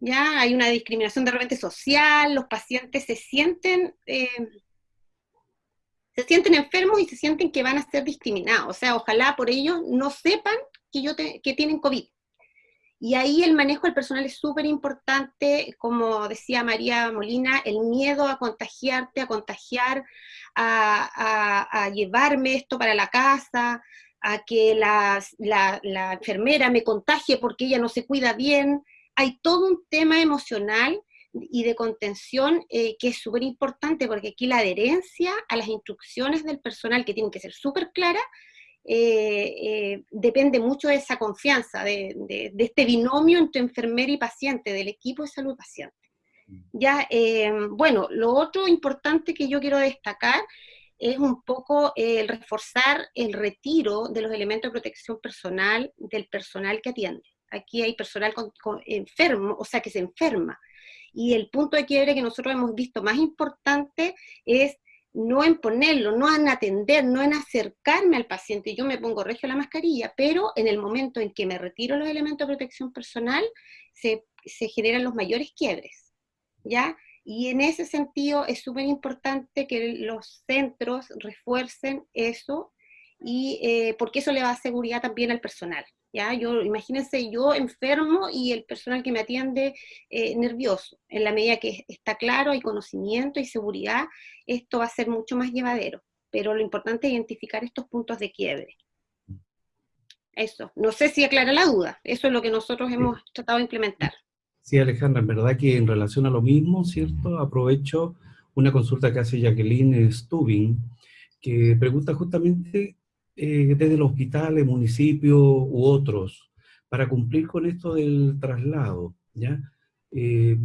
¿ya? Hay una discriminación de repente social, los pacientes se sienten em, se sienten enfermos y se sienten que van a ser discriminados. O sea, ojalá por ellos no sepan que, yo que tienen COVID. Y ahí el manejo del personal es súper importante, como decía María Molina, el miedo a contagiarte, a contagiar, a, llevarme esto para la casa, a que la, enfermera me contagie porque ella no se cuida bien. Hay todo un tema emocional y de contención eh, que es súper importante porque aquí la adherencia a las instrucciones del personal que tienen que ser súper claras eh, eh, depende mucho de esa confianza, de, de, este binomio entre enfermera y paciente, del equipo de salud paciente. Ya, eh, bueno, lo otro importante que yo quiero destacar es un poco el reforzar el retiro de los elementos de protección personal del personal que atiende. Aquí hay personal enfermo, o sea, que se enferma. Y el punto de quiebre que nosotros hemos visto más importante es no en ponerlo, no en atender, no en acercarme al paciente, yo me pongo regio la mascarilla, pero en el momento en que me retiro los elementos de protección personal, se, generan los mayores quiebres, ¿ya? Y en ese sentido es súper importante que los centros refuercen eso, y, eh, porque eso le da seguridad también al personal. ¿Ya? Yo, imagínense yo enfermo y el personal que me atiende eh, nervioso. En la medida que está claro, hay conocimiento y seguridad, esto va a ser mucho más llevadero. Pero lo importante es identificar estos puntos de quiebre. Eso, no sé si aclara la duda, eso es lo que nosotros hemos tratado de implementar. Sí, Alejandra, en verdad que en relación a lo mismo, ¿cierto? Aprovecho una consulta que hace Jacqueline Stubing, que pregunta justamente eh, desde los hospitales, municipios u otros, para cumplir con esto del traslado, ¿ya? Eh,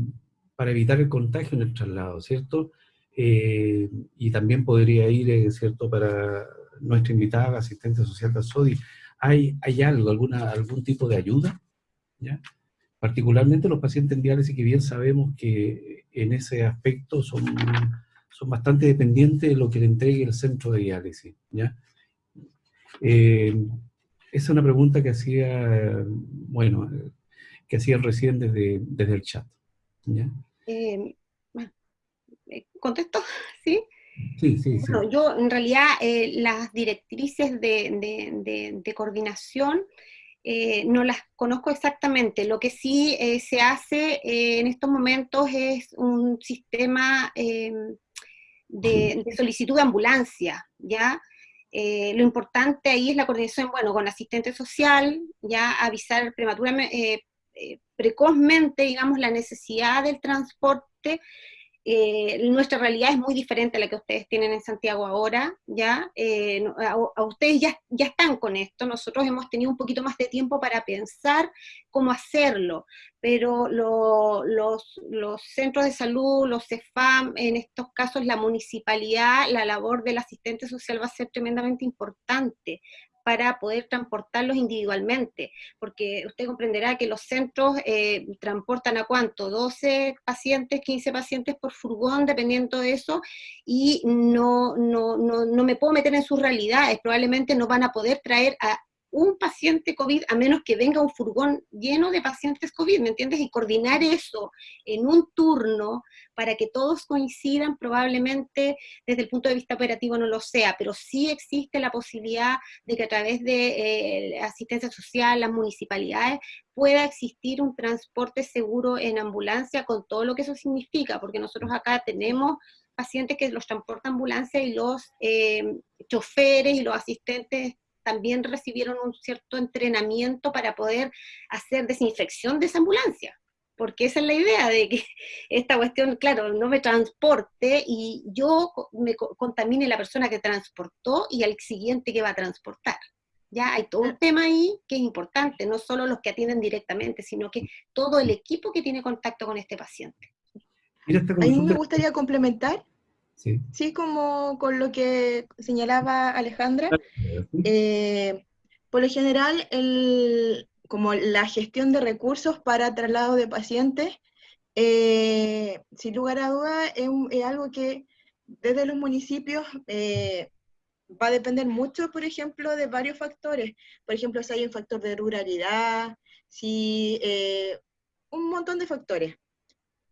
para evitar el contagio en el traslado, ¿cierto? Eh, y también podría ir, ¿cierto?, para nuestra invitada, asistente social de SODI. ¿Hay, ¿Hay algo, alguna, algún tipo de ayuda? ¿Ya? Particularmente los pacientes en diálisis, que bien sabemos que en ese aspecto son, son bastante dependientes de lo que le entregue el centro de diálisis, ¿ya? Eh, esa es una pregunta que hacía, bueno, que hacía recién desde, desde el chat. ¿ya? Eh, eh, ¿Contesto? ¿Sí? Sí, sí, sí. yo en realidad las directrices de, de, coordinación no las conozco exactamente. Lo que sí se hace en estos momentos es un sistema de, solicitud de ambulancia, ¿ya? Eh, lo importante ahí es la coordinación, bueno, con asistente social, ya avisar prematuramente, eh, eh, precozmente, digamos, la necesidad del transporte eh, nuestra realidad es muy diferente a la que ustedes tienen en Santiago ahora, ¿ya? Eh, a, ustedes ya, ya están con esto, nosotros hemos tenido un poquito más de tiempo para pensar cómo hacerlo, pero los, los centros de salud, los CEFAM, en estos casos la municipalidad, la labor del asistente social va a ser tremendamente importante, para poder transportarlos individualmente, porque usted comprenderá que los centros eh, transportan a cuánto, 12 pacientes, 15 pacientes por furgón, dependiendo de eso, y no, no, no, no me puedo meter en sus realidades, probablemente no van a poder traer a un paciente COVID a menos que venga un furgón lleno de pacientes COVID, ¿me entiendes? Y coordinar eso en un turno para que todos coincidan, probablemente desde el punto de vista operativo no lo sea, pero sí existe la posibilidad de que a través de eh, asistencia social, las municipalidades, pueda existir un transporte seguro en ambulancia con todo lo que eso significa, porque nosotros acá tenemos pacientes que los transporta ambulancia y los eh, choferes y los asistentes también recibieron un cierto entrenamiento para poder hacer desinfección de esa ambulancia, porque esa es la idea de que esta cuestión, claro, no me transporte y yo me contamine la persona que transportó y al siguiente que va a transportar. Ya hay todo un tema ahí que es importante, no solo los que atienden directamente, sino que todo el equipo que tiene contacto con este paciente. A mí me gustaría complementar Sí. como con lo que señalaba Alejandra. Eh, por lo general, el, como la gestión de recursos para traslado de pacientes, eh, sin lugar a duda, es, algo que desde los municipios eh, va a depender mucho, por ejemplo, de varios factores. Por ejemplo, si hay un factor de ruralidad, si un montón de factores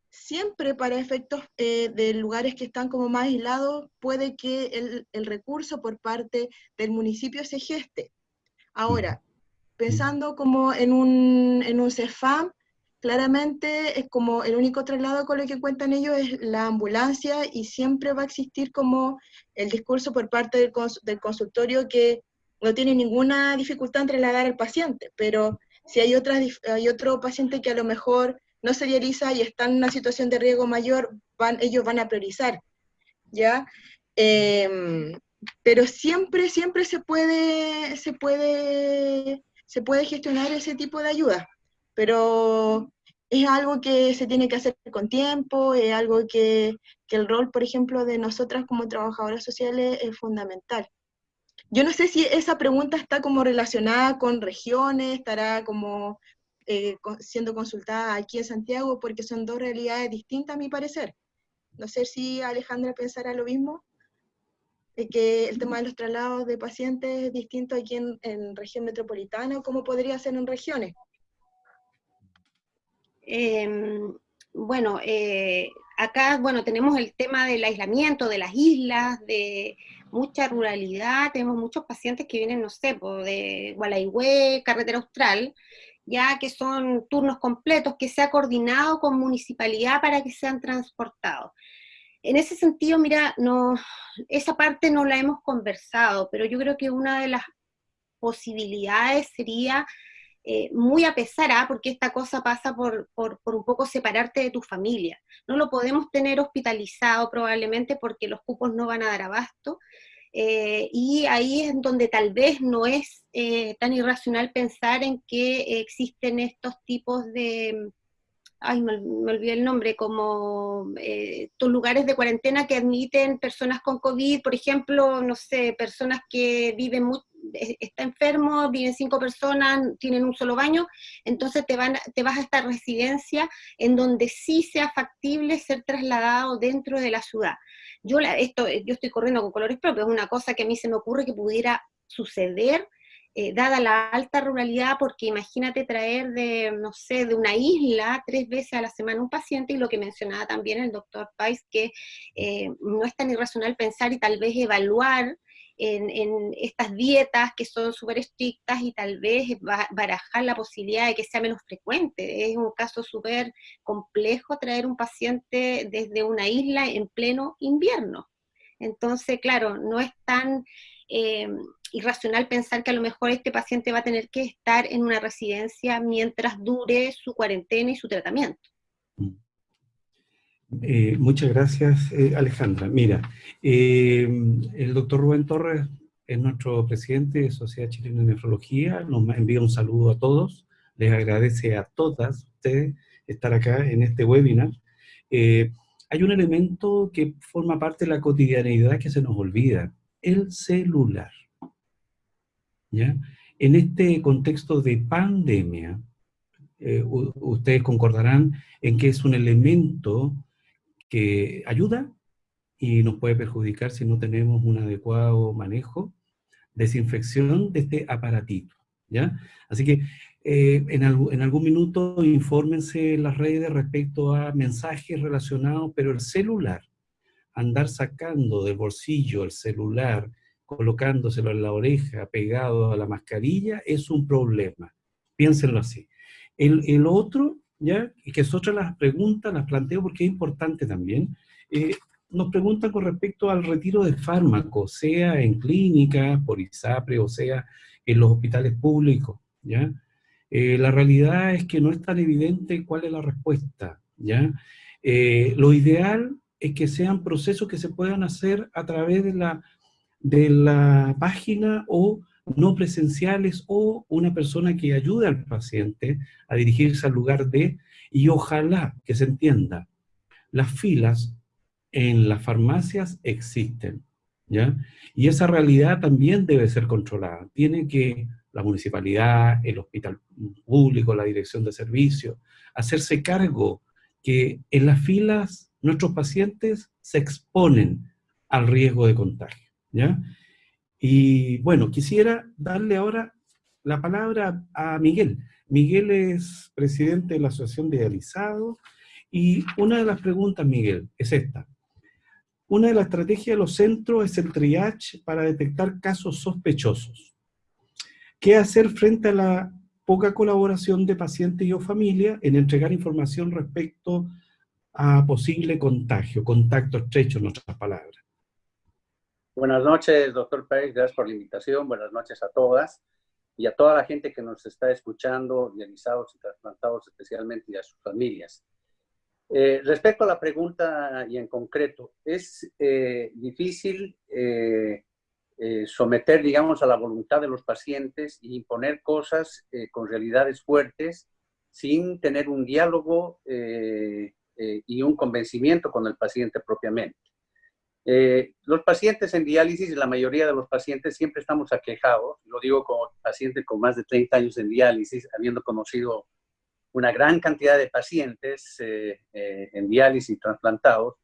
siempre para efectos eh, de lugares que están como más aislados, puede que el, recurso por parte del municipio se geste. Ahora, pensando como en un, en un CEFAM, claramente es como el único traslado con lo que cuentan ellos es la ambulancia y siempre va a existir como el discurso por parte del, del consultorio que no tiene ninguna dificultad en trasladar al paciente, pero si hay, otras, hay otro paciente que a lo mejor no se dializa y está en una situación de riesgo mayor, van, ellos van a priorizar, ¿ya? Em, pero siempre, siempre se puede, se puede, se puede gestionar ese tipo de ayuda, pero es algo que se tiene que hacer con tiempo, es algo que, que el rol, por ejemplo, de nosotras como trabajadoras sociales es fundamental. Yo no sé si esa pregunta está como relacionada con regiones, estará como eh, siendo consultada aquí en Santiago, porque son dos realidades distintas a mi parecer. No sé si Alejandra pensará lo mismo, que el tema de los traslados de pacientes es distinto aquí en, región metropolitana, ¿cómo podría ser en regiones? Em, bueno, eh, acá, bueno, tenemos el tema del aislamiento de las islas, de mucha ruralidad, tenemos muchos pacientes que vienen, no sé, de Gualaihue, Carretera Austral, ya que son turnos completos, que se ha coordinado con municipalidad para que sean transportados. En ese sentido, mira, no, esa parte no la hemos conversado, pero yo creo que una de las posibilidades sería eh, muy a pesar, ¿ah? porque esta cosa pasa por, por, un poco separarte de tu familia. No lo podemos tener hospitalizado probablemente porque los cupos no van a dar abasto, eh, y ahí es donde tal vez no es eh, tan irracional pensar en que existen estos tipos de, ay, me, olvidé el nombre, como estos lugares de cuarentena que admiten personas con COVID, por ejemplo, no sé, personas que viven muy, está enfermo, viven cinco personas, tienen un solo baño, entonces te, van, te vas a esta residencia en donde sí sea factible ser trasladado dentro de la ciudad. Yo, esto, yo estoy corriendo con colores propios, es una cosa que a mí se me ocurre que pudiera suceder, eh, dada la alta ruralidad, porque imagínate traer de, no sé, de una isla tres veces a la semana un paciente, y lo que mencionaba también el doctor Pais, que eh, no es tan irracional pensar y tal vez evaluar en, estas dietas que son súper estrictas y tal vez barajar la posibilidad de que sea menos frecuente. Es un caso súper complejo traer un paciente desde una isla en pleno invierno. Entonces, claro, no es tan eh, irracional pensar que a lo mejor este paciente va a tener que estar en una residencia mientras dure su cuarentena y su tratamiento. Mm. Eh, muchas gracias, eh, Alejandra. Mira, eh, el doctor Rubén Torres es nuestro presidente de Sociedad Chilena de Nefrología, nos envía un saludo a todos, les agradece a todas ustedes estar acá en este webinar. hay un elemento que forma parte de la cotidianeidad que se nos olvida, el celular. ¿Ya? En este contexto de pandemia, ustedes concordarán en que es un elemento que ayuda y nos puede perjudicar si no tenemos un adecuado manejo, desinfección de este aparatito, ¿ya? Así que eh, en, en, algún minuto infórmense en las redes respecto a mensajes relacionados, pero el celular, andar sacando del bolsillo el celular, colocándoselo en la oreja, pegado a la mascarilla, es un problema. Piénsenlo así. El, el otro ¿ya? Y que de las preguntas, las planteo porque es importante también. Eh, nos preguntan con respecto al retiro de fármacos, sea en clínicas, por ISAPRE, o sea en los hospitales públicos, ¿ya? Eh, la realidad es que no es tan evidente cuál es la respuesta, ¿ya? Eh, lo ideal es que sean procesos que se puedan hacer a través de la, de la página o no presenciales o una persona que ayude al paciente a dirigirse al lugar de, y ojalá que se entienda, las filas en las farmacias existen, ¿ya? Y esa realidad también debe ser controlada. Tiene que la municipalidad, el hospital público, la dirección de servicios, hacerse cargo que en las filas nuestros pacientes se exponen al riesgo de contagio, ¿ya? Y bueno, quisiera darle ahora la palabra a Miguel. Miguel es presidente de la Asociación de Dializado y una de las preguntas, Miguel, es esta. Una de las estrategias de los centros es el triage para detectar casos sospechosos. ¿Qué hacer frente a la poca colaboración de pacientes y o familia en entregar información respecto a posible contagio, contacto estrecho en otras palabras? Buenas noches, doctor Pérez, gracias por la invitación, buenas noches a todas y a toda la gente que nos está escuchando, dializados y trasplantados especialmente y a sus familias. Eh, respecto a la pregunta y en concreto, es eh, difícil eh, someter, digamos, a la voluntad de los pacientes e imponer cosas con realidades fuertes sin tener un diálogo eh, eh, y un convencimiento con el paciente propiamente. Eh, los pacientes en diálisis, la mayoría de los pacientes siempre estamos aquejados, lo digo como paciente con más de 30 años en diálisis, habiendo conocido una gran cantidad de pacientes en diálisis trasplantados,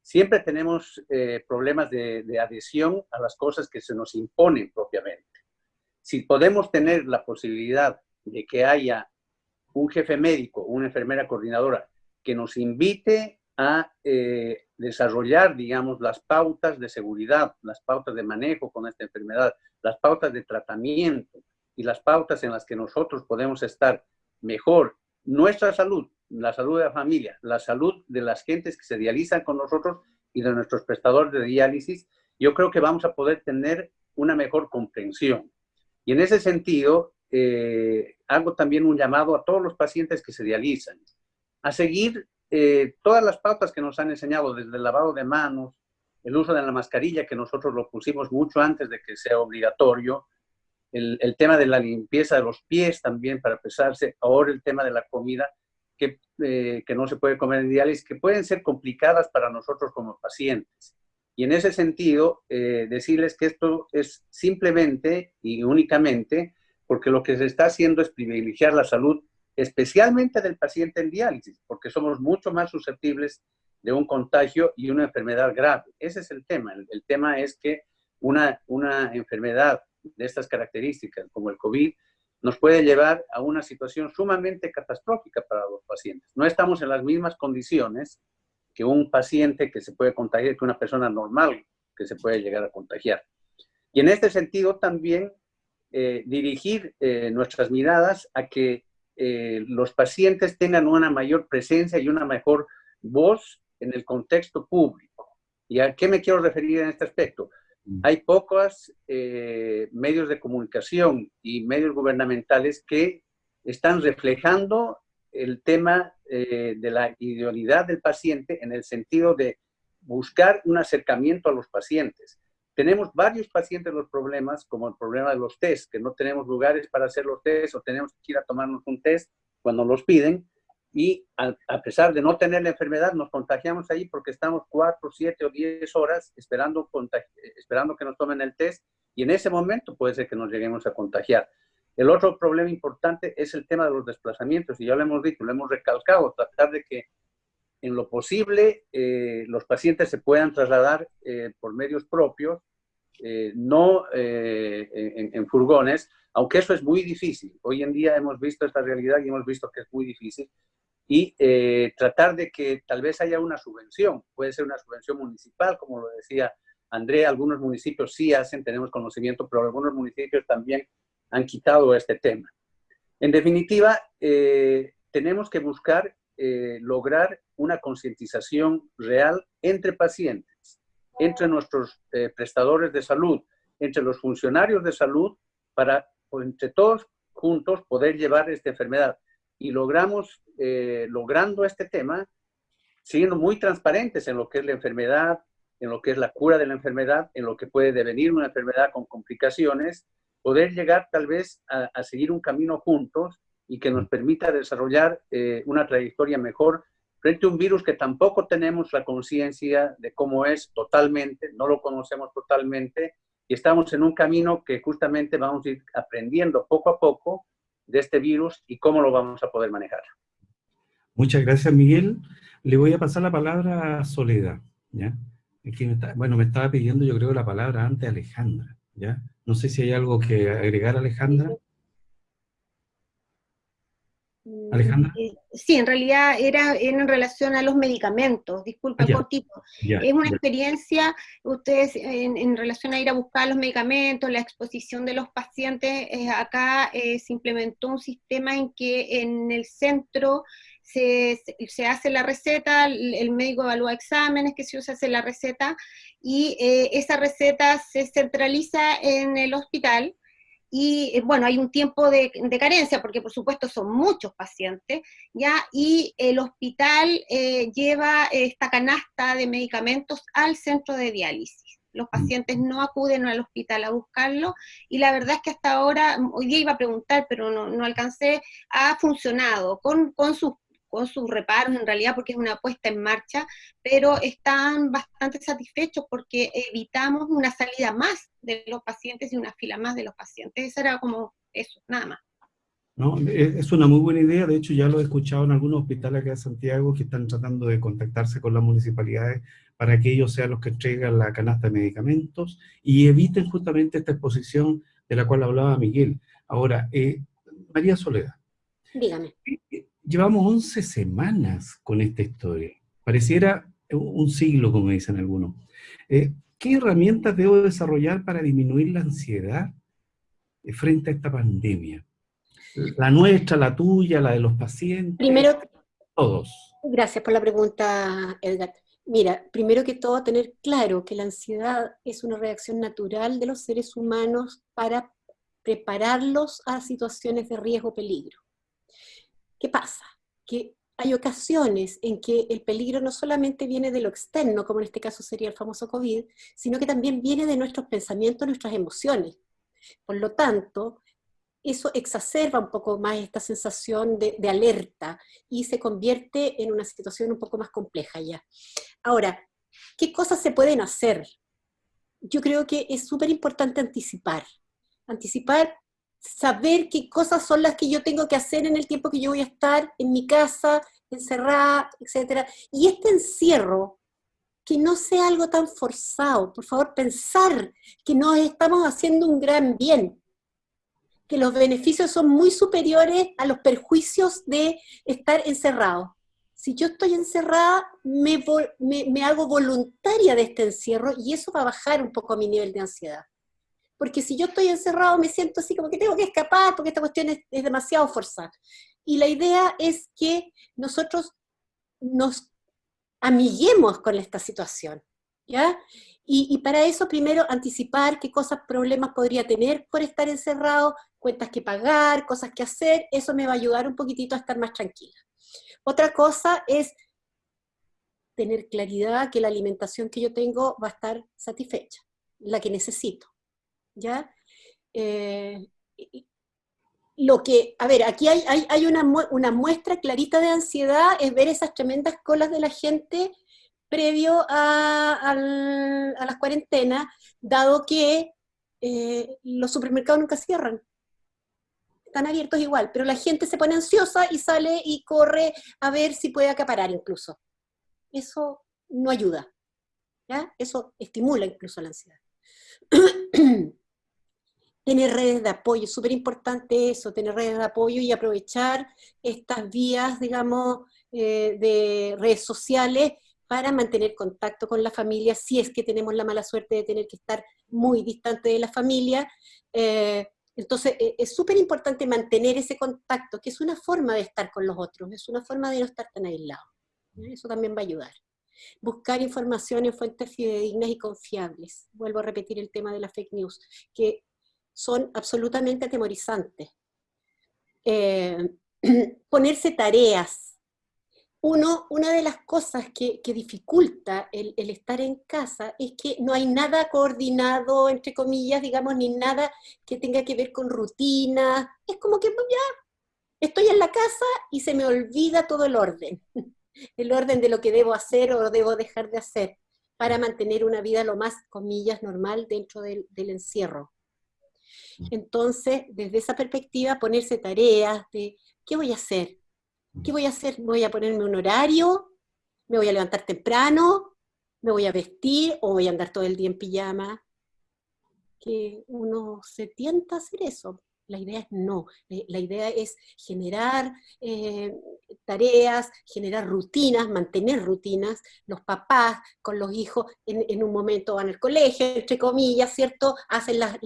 siempre tenemos problemas de, de adhesión a las cosas que se nos imponen propiamente. Si podemos tener la posibilidad de que haya un jefe médico, una enfermera coordinadora, que nos invite a eh, desarrollar, digamos, las pautas de seguridad, las pautas de manejo con esta enfermedad, las pautas de tratamiento y las pautas en las que nosotros podemos estar mejor. Nuestra salud, la salud de la familia, la salud de las gentes que se dializan con nosotros y de nuestros prestadores de diálisis, yo creo que vamos a poder tener una mejor comprensión. Y en ese sentido, eh, hago también un llamado a todos los pacientes que se dializan a seguir eh, todas las pautas que nos han enseñado, desde el lavado de manos, el uso de la mascarilla, que nosotros lo pusimos mucho antes de que sea obligatorio, el, tema de la limpieza de los pies también para pesarse, ahora el tema de la comida, que, eh, que no se puede comer en diálisis, que pueden ser complicadas para nosotros como pacientes. Y en ese sentido, decirles que esto es simplemente y únicamente porque lo que se está haciendo es privilegiar la salud especialmente del paciente en diálisis, porque somos mucho más susceptibles de un contagio y una enfermedad grave. Ese es el tema. El, tema es que una, una enfermedad de estas características, como el COVID, nos puede llevar a una situación sumamente catastrófica para los pacientes. No estamos en las mismas condiciones que un paciente que se puede contagiar, que una persona normal que se puede llegar a contagiar. Y en este sentido también eh, dirigir eh, nuestras miradas a que eh, los pacientes tengan una mayor presencia y una mejor voz en el contexto público. ¿Y a qué me quiero referir en este aspecto? Mm. Hay pocos medios de comunicación y medios gubernamentales que están reflejando el tema de la idealidad del paciente en el sentido de buscar un acercamiento a los pacientes. Tenemos varios pacientes los problemas, como el problema de los test, que no tenemos lugares para hacer los test o tenemos que ir a tomarnos un test cuando los piden y a, pesar de no tener la enfermedad, nos contagiamos ahí porque estamos cuatro, siete o diez horas esperando, esperando que nos tomen el test y en ese momento puede ser que nos lleguemos a contagiar. El otro problema importante es el tema de los desplazamientos y ya lo hemos dicho, lo hemos recalcado, tratar de que en lo posible eh, los pacientes se puedan trasladar eh, por medios propios, eh, no en, en, furgones, aunque eso es muy difícil. Hoy en día hemos visto esta realidad y hemos visto que es muy difícil. Y tratar de que tal vez haya una subvención, puede ser una subvención municipal, como lo decía André, algunos municipios sí hacen, tenemos conocimiento, pero algunos municipios también han quitado este tema. En definitiva, tenemos que buscar eh, lograr una concientización real entre pacientes, entre nuestros eh, prestadores de salud, entre los funcionarios de salud, para entre todos juntos poder llevar esta enfermedad. Y logramos, eh, logrando este tema, siendo muy transparentes en lo que es la enfermedad, en lo que es la cura de la enfermedad, en lo que puede devenir una enfermedad con complicaciones, poder llegar tal vez a seguir un camino juntos y que nos permita desarrollar eh, una trayectoria mejor frente a un virus que tampoco tenemos la conciencia de cómo es totalmente, no lo conocemos totalmente, y estamos en un camino que justamente vamos a ir aprendiendo poco a poco de este virus y cómo lo vamos a poder manejar. Muchas gracias, Miguel. Le voy a pasar la palabra a Soledad, ¿ya? bueno, me estaba pidiendo yo creo la palabra antes Alejandra, ¿ya? No sé si hay algo que agregar, Alejandra. Alejandra. Eh, sí, en realidad era en relación a los medicamentos, disculpa, ah, cortito. es una experiencia, ustedes en, relación a ir a buscar los medicamentos, la exposición de los pacientes, eh, acá eh, se implementó un sistema en que en el centro se, se, hace la receta, el, médico evalúa exámenes, que se usa, hace la receta, y esa receta se centraliza en el hospital, y eh, bueno, hay un tiempo de, carencia, porque por supuesto son muchos pacientes, ¿ya? Y el hospital eh, lleva esta canasta de medicamentos al centro de diálisis. los pacientes no acuden al hospital a buscarlo, y la verdad es que hasta ahora, hoy día iba a preguntar, pero no, no alcancé, ha funcionado con, con sus con sus reparos en realidad porque es una puesta en marcha, pero están bastante satisfechos porque evitamos una salida más de los pacientes y una fila más de los pacientes. Eso era como eso, nada más. No, es una muy buena idea, de hecho ya lo he escuchado en algunos hospitales acá de Santiago que están tratando de contactarse con las municipalidades para que ellos sean los que entreguen la canasta de medicamentos y eviten justamente esta exposición de la cual hablaba Miguel. Ahora, eh, María Soledad. Dígame. Llevamos 11 semanas con esta historia. Pareciera un siglo, como dicen algunos. Eh, ¿Qué herramientas debo desarrollar para disminuir la ansiedad frente a esta pandemia? La nuestra, la tuya, la de los pacientes. Primero, todos. Gracias por la pregunta, Edgar. Mira, primero que todo, tener claro que la ansiedad es una reacción natural de los seres humanos para prepararlos a situaciones de riesgo o peligro. ¿Qué pasa? Que hay ocasiones en que el peligro no solamente viene de lo externo, como en este caso sería el famoso COVID, sino que también viene de nuestros pensamientos, nuestras emociones. Por lo tanto, eso exacerba un poco más esta sensación de, alerta y se convierte en una situación un poco más compleja ya. Ahora, ¿qué cosas se pueden hacer? Yo creo que es súper importante anticipar. Anticipar saber qué cosas son las que yo tengo que hacer en el tiempo que yo voy a estar en mi casa, encerrada, etc. Y este encierro, que no sea algo tan forzado, por favor, pensar que nos estamos haciendo un gran bien, que los beneficios son muy superiores a los perjuicios de estar encerrado. Si yo estoy encerrada, me, me, me hago voluntaria de este encierro y eso va a bajar un poco mi nivel de ansiedad porque si yo estoy encerrado me siento así como que tengo que escapar porque esta cuestión es, demasiado forzada. Y la idea es que nosotros nos amiguemos con esta situación, ¿ya? Y, para eso primero anticipar qué cosas, problemas podría tener por estar encerrado, cuentas que pagar, cosas que hacer, eso me va a ayudar un poquitito a estar más tranquila. Otra cosa es tener claridad que la alimentación que yo tengo va a estar satisfecha, la que necesito. ¿Ya? Eh, lo que, a ver, aquí hay, hay, una, muestra clarita de ansiedad, es ver esas tremendas colas de la gente previo a, las cuarentenas, dado que eh, los supermercados nunca cierran. Están abiertos igual, pero la gente se pone ansiosa y sale y corre a ver si puede acaparar incluso. Eso no ayuda. ¿ya? Eso estimula incluso la ansiedad. tener redes de apoyo, súper importante eso, tener redes de apoyo y aprovechar estas vías, digamos, eh, de redes sociales para mantener contacto con la familia, si es que tenemos la mala suerte de tener que estar muy distante de la familia. Eh, entonces, e, es súper importante mantener ese contacto, que es una forma de estar con los otros, es una forma de no estar tan aislado. Eso también va a ayudar. Buscar información en fuentes fidedignas y confiables. Vuelvo a repetir el tema de la fake news, que son absolutamente atemorizantes. Eh, ponerse tareas. Uno, una de las cosas que, dificulta el, estar en casa es que no hay nada coordinado, entre comillas, digamos, ni nada que tenga que ver con rutina. Es como que pues, ya estoy en la casa y se me olvida todo el orden. El orden de lo que debo hacer o debo dejar de hacer para mantener una vida lo más, comillas, normal dentro del encierro. Entonces, desde esa perspectiva, ponerse tareas de, ¿qué voy a hacer? ¿Qué voy a hacer? ¿Voy a ponerme un horario? ¿Me voy a levantar temprano? ¿Me voy a vestir? ¿O voy a andar todo el día en pijama? Que uno se tienta a hacer eso. La idea es no, eh, la idea es generar eh, tareas, generar rutinas, mantener rutinas, los papás con los hijos en, un momento van al colegio, entre comillas, ¿cierto? Hacen las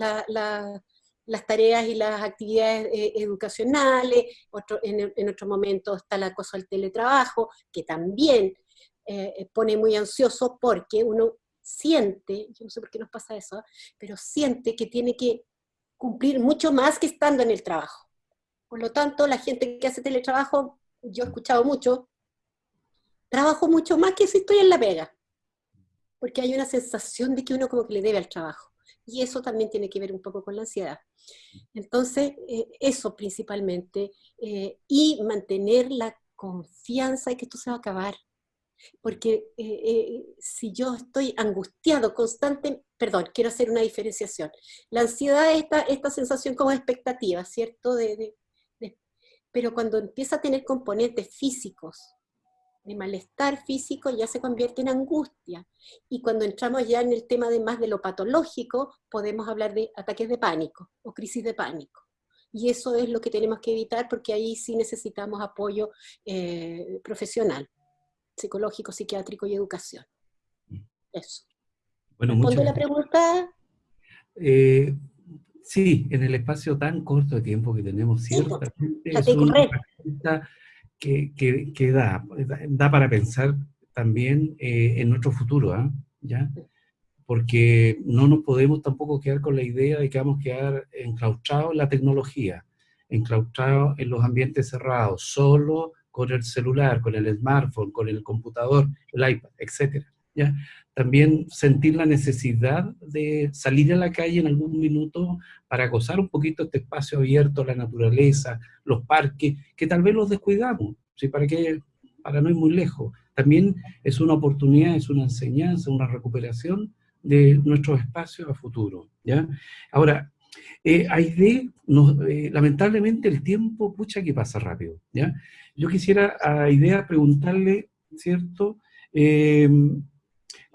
tareas y las actividades eh, educacionales, en, en, otro momento está la cosa del teletrabajo, que también pone muy ansioso porque uno siente, yo no sé por qué nos pasa eso, pero siente que tiene que cumplir mucho más que estando en el trabajo. Por lo tanto, la gente que hace teletrabajo, yo he escuchado mucho, trabajo mucho más que si estoy en la pega. porque hay una sensación de que uno como que le debe al trabajo. Y eso también tiene que ver un poco con la ansiedad. Entonces, eh, eso principalmente, eh, y mantener la confianza de que esto se va a acabar. Porque eh, si yo estoy angustiado constante, perdón, quiero hacer una diferenciación. La ansiedad es esta, sensación como expectativa, ¿cierto? de, pero cuando empieza a tener componentes físicos, de malestar físico ya se convierte en angustia. Y cuando entramos ya en el tema de más de lo patológico, podemos hablar de ataques de pánico o crisis de pánico. Y eso es lo que tenemos que evitar porque ahí sí necesitamos apoyo eh, profesional, psicológico, psiquiátrico y educación. Eso. Bueno, ¿Respondo la pregunta? Eh, sí, en el espacio tan corto de tiempo que tenemos, ciertamente es una que, que, da, da para pensar también eh, en nuestro futuro, ¿ah? ¿ya? Porque no nos podemos tampoco quedar con la idea de que vamos a quedar enclaustrados en la tecnología, enclaustrados en los ambientes cerrados, solo con el celular, con el smartphone, con el computador, el iPad, etc. ¿ya? También sentir la necesidad de salir a la calle en algún minuto para gozar un poquito este espacio abierto, la naturaleza, los parques, que tal vez los descuidamos, ¿sí? para, que, para no ir muy lejos. También es una oportunidad, es una enseñanza, una recuperación de nuestros espacios a futuro. ¿ya? Ahora, eh, Aide, eh, lamentablemente el tiempo, pucha que pasa rápido. ¿ya? Yo quisiera a preguntarle, ¿cierto?, eh,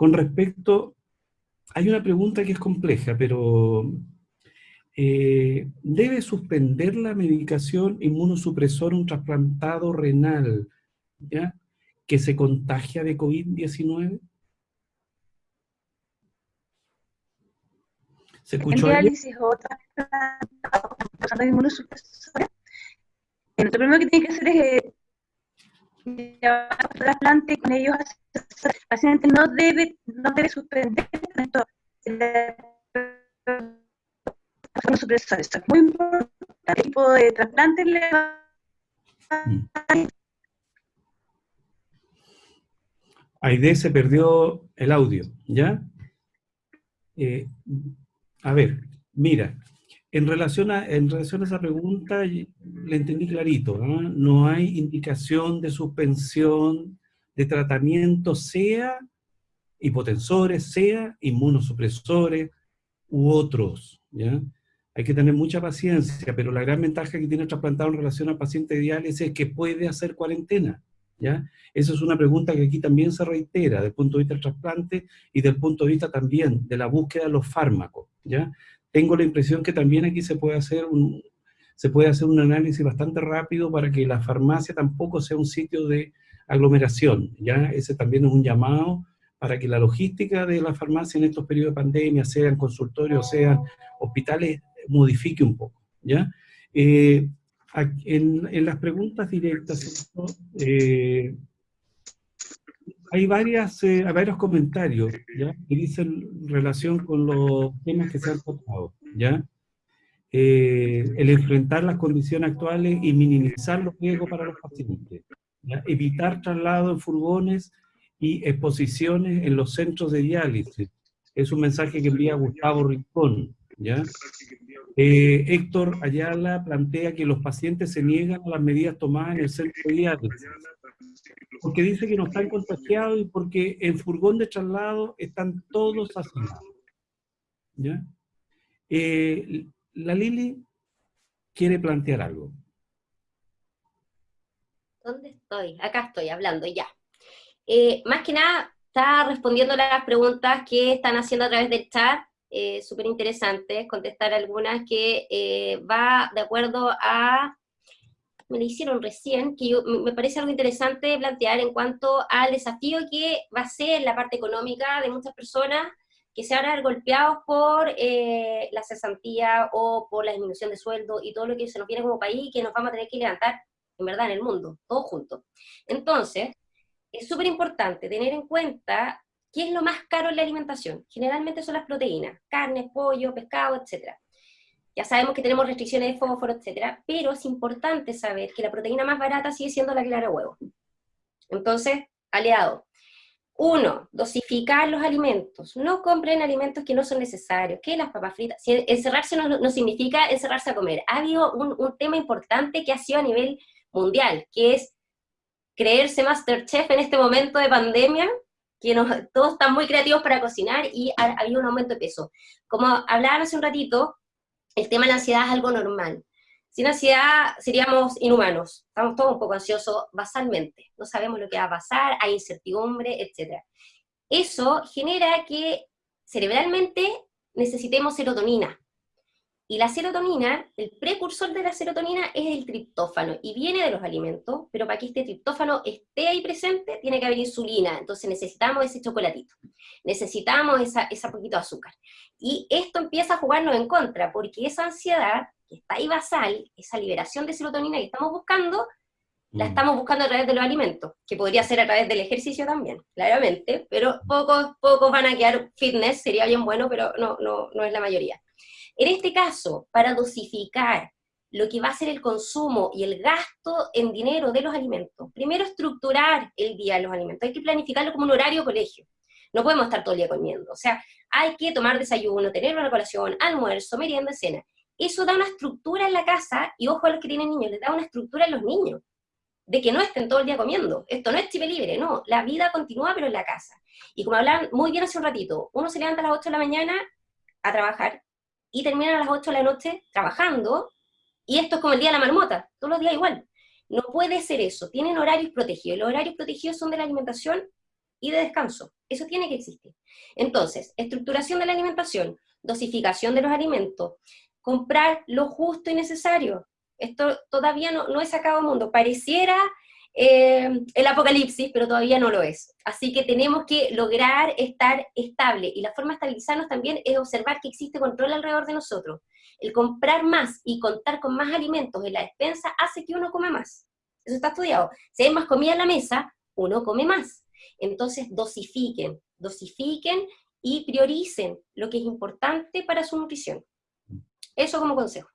con respecto, hay una pregunta que es compleja, pero eh, ¿debe suspender la medicación inmunosupresora un trasplantado renal ¿ya? que se contagia de COVID-19? ¿Se escuchó el diálisis o trasplantado inmunosupresora? Lo primero que tiene que hacer es eh, trasplante con ellos el paciente no debe, no debe suspender supresores. Es muy importante. El tipo de trasplante le va Aide se perdió el audio, ¿ya? Eh, a ver, mira, en relación, a, esa pregunta, le entendí clarito, ¿no? hay indicación de suspensión de tratamiento, sea hipotensores, sea inmunosupresores u otros. Hay que tener mucha paciencia, pero la gran ventaja que tiene el trasplantado en relación al paciente de es que puede hacer cuarentena, ¿ya? Esa es una pregunta que aquí también se reitera, desde el punto de vista del trasplante y del punto de vista también de la búsqueda de los fármacos. Tengo la impresión que también aquí se puede hacer un, se puede hacer un análisis bastante rápido para que la farmacia tampoco sea un sitio de aglomeración, ¿ya? Ese también es un llamado para que la logística de la farmacia en estos periodos de pandemia, sean consultorios, sean hospitales, modifique un poco, ¿ya? Eh, en, las preguntas directas, eh, hay varias, eh, varios comentarios. Que dicen relación con los temas que se han tocado, ¿ya? el enfrentar las condiciones actuales y minimizar los riesgos para los pacientes evitar traslado en furgones y exposiciones en los centros de diálisis. Es un mensaje que envía Gustavo Rincón. ¿ya? Eh, Héctor Ayala plantea que los pacientes se niegan a las medidas tomadas en el centro de diálisis, porque dice que no están contagiados y porque en furgón de traslado están todos asinados. ¿ya? Eh, la Lili quiere plantear algo. ¿Dónde estoy? Acá estoy hablando, ya. Eh, más que nada, está respondiendo las preguntas que están haciendo a través del chat, eh, súper interesantes, contestar algunas que eh, va de acuerdo a, me lo hicieron recién, que me parece algo interesante plantear en cuanto al desafío que va a ser la parte económica de muchas personas que se van a ver golpeados por la cesantía o por la disminución de sueldo y todo lo que se nos viene como país que nos vamos a tener que levantar en verdad, en el mundo, todo junto. Entonces, es súper importante tener en cuenta qué es lo más caro en la alimentación. Generalmente son las proteínas, carne, pollo, pescado, etc. Ya sabemos que tenemos restricciones de fósforo, etc. Pero es importante saber que la proteína más barata sigue siendo la clara huevo. Entonces, aliado, Uno, dosificar los alimentos. No compren alimentos que no son necesarios. ¿Qué las papas fritas? encerrarse no, significa encerrarse a comer. Ha habido un, un, tema importante que ha sido a nivel mundial, que es creerse Masterchef en este momento de pandemia, que todos están muy creativos para cocinar y ha, habido un aumento de peso. Como hablaban hace un ratito, el tema de la ansiedad es algo normal. Sin ansiedad seríamos inhumanos, estamos todos un poco ansiosos basalmente, no sabemos lo que va a pasar, hay incertidumbre, etc. Eso genera que cerebralmente necesitemos serotonina. Y la serotonina, el precursor de la serotonina es el triptófano, y viene de los alimentos, pero para que este triptófano esté ahí presente, tiene que haber insulina, entonces necesitamos ese chocolatito, necesitamos esa, esa poquito de azúcar. Y esto empieza a jugarnos en contra, porque esa ansiedad que está ahí basal, esa liberación de serotonina que estamos buscando, la mm. estamos buscando a través de los alimentos, que podría ser a través del ejercicio también, claramente, pero pocos, pocos van a quedar fitness, sería bien bueno, pero no, no, no es la mayoría. En este caso, para dosificar lo que va a ser el consumo y el gasto en dinero de los alimentos, primero estructurar el día de los alimentos, hay que planificarlo como un horario colegio, no podemos estar todo el día comiendo, o sea, hay que tomar desayuno, tener una colación, almuerzo, merienda, cena, eso da una estructura en la casa, y ojo a los que tienen niños, les da una estructura en los niños, de que no estén todo el día comiendo. Esto no es chip libre, no, la vida continúa pero en la casa. Y como hablan muy bien hace un ratito, uno se levanta a las 8 de la mañana a trabajar y termina a las 8 de la noche trabajando, y esto es como el día de la marmota, todos los días igual. No puede ser eso, tienen horarios protegidos. Los horarios protegidos son de la alimentación y de descanso. Eso tiene que existir. Entonces, estructuración de la alimentación, dosificación de los alimentos, comprar lo justo y necesario. Esto todavía no, no es sacado mundo. Pareciera eh, el apocalipsis, pero todavía no lo es. Así que tenemos que lograr estar estable. Y la forma de estabilizarnos también es observar que existe control alrededor de nosotros. El comprar más y contar con más alimentos en la despensa hace que uno come más. Eso está estudiado. Si hay más comida en la mesa, uno come más. Entonces dosifiquen, dosifiquen y prioricen lo que es importante para su nutrición. Eso como consejo.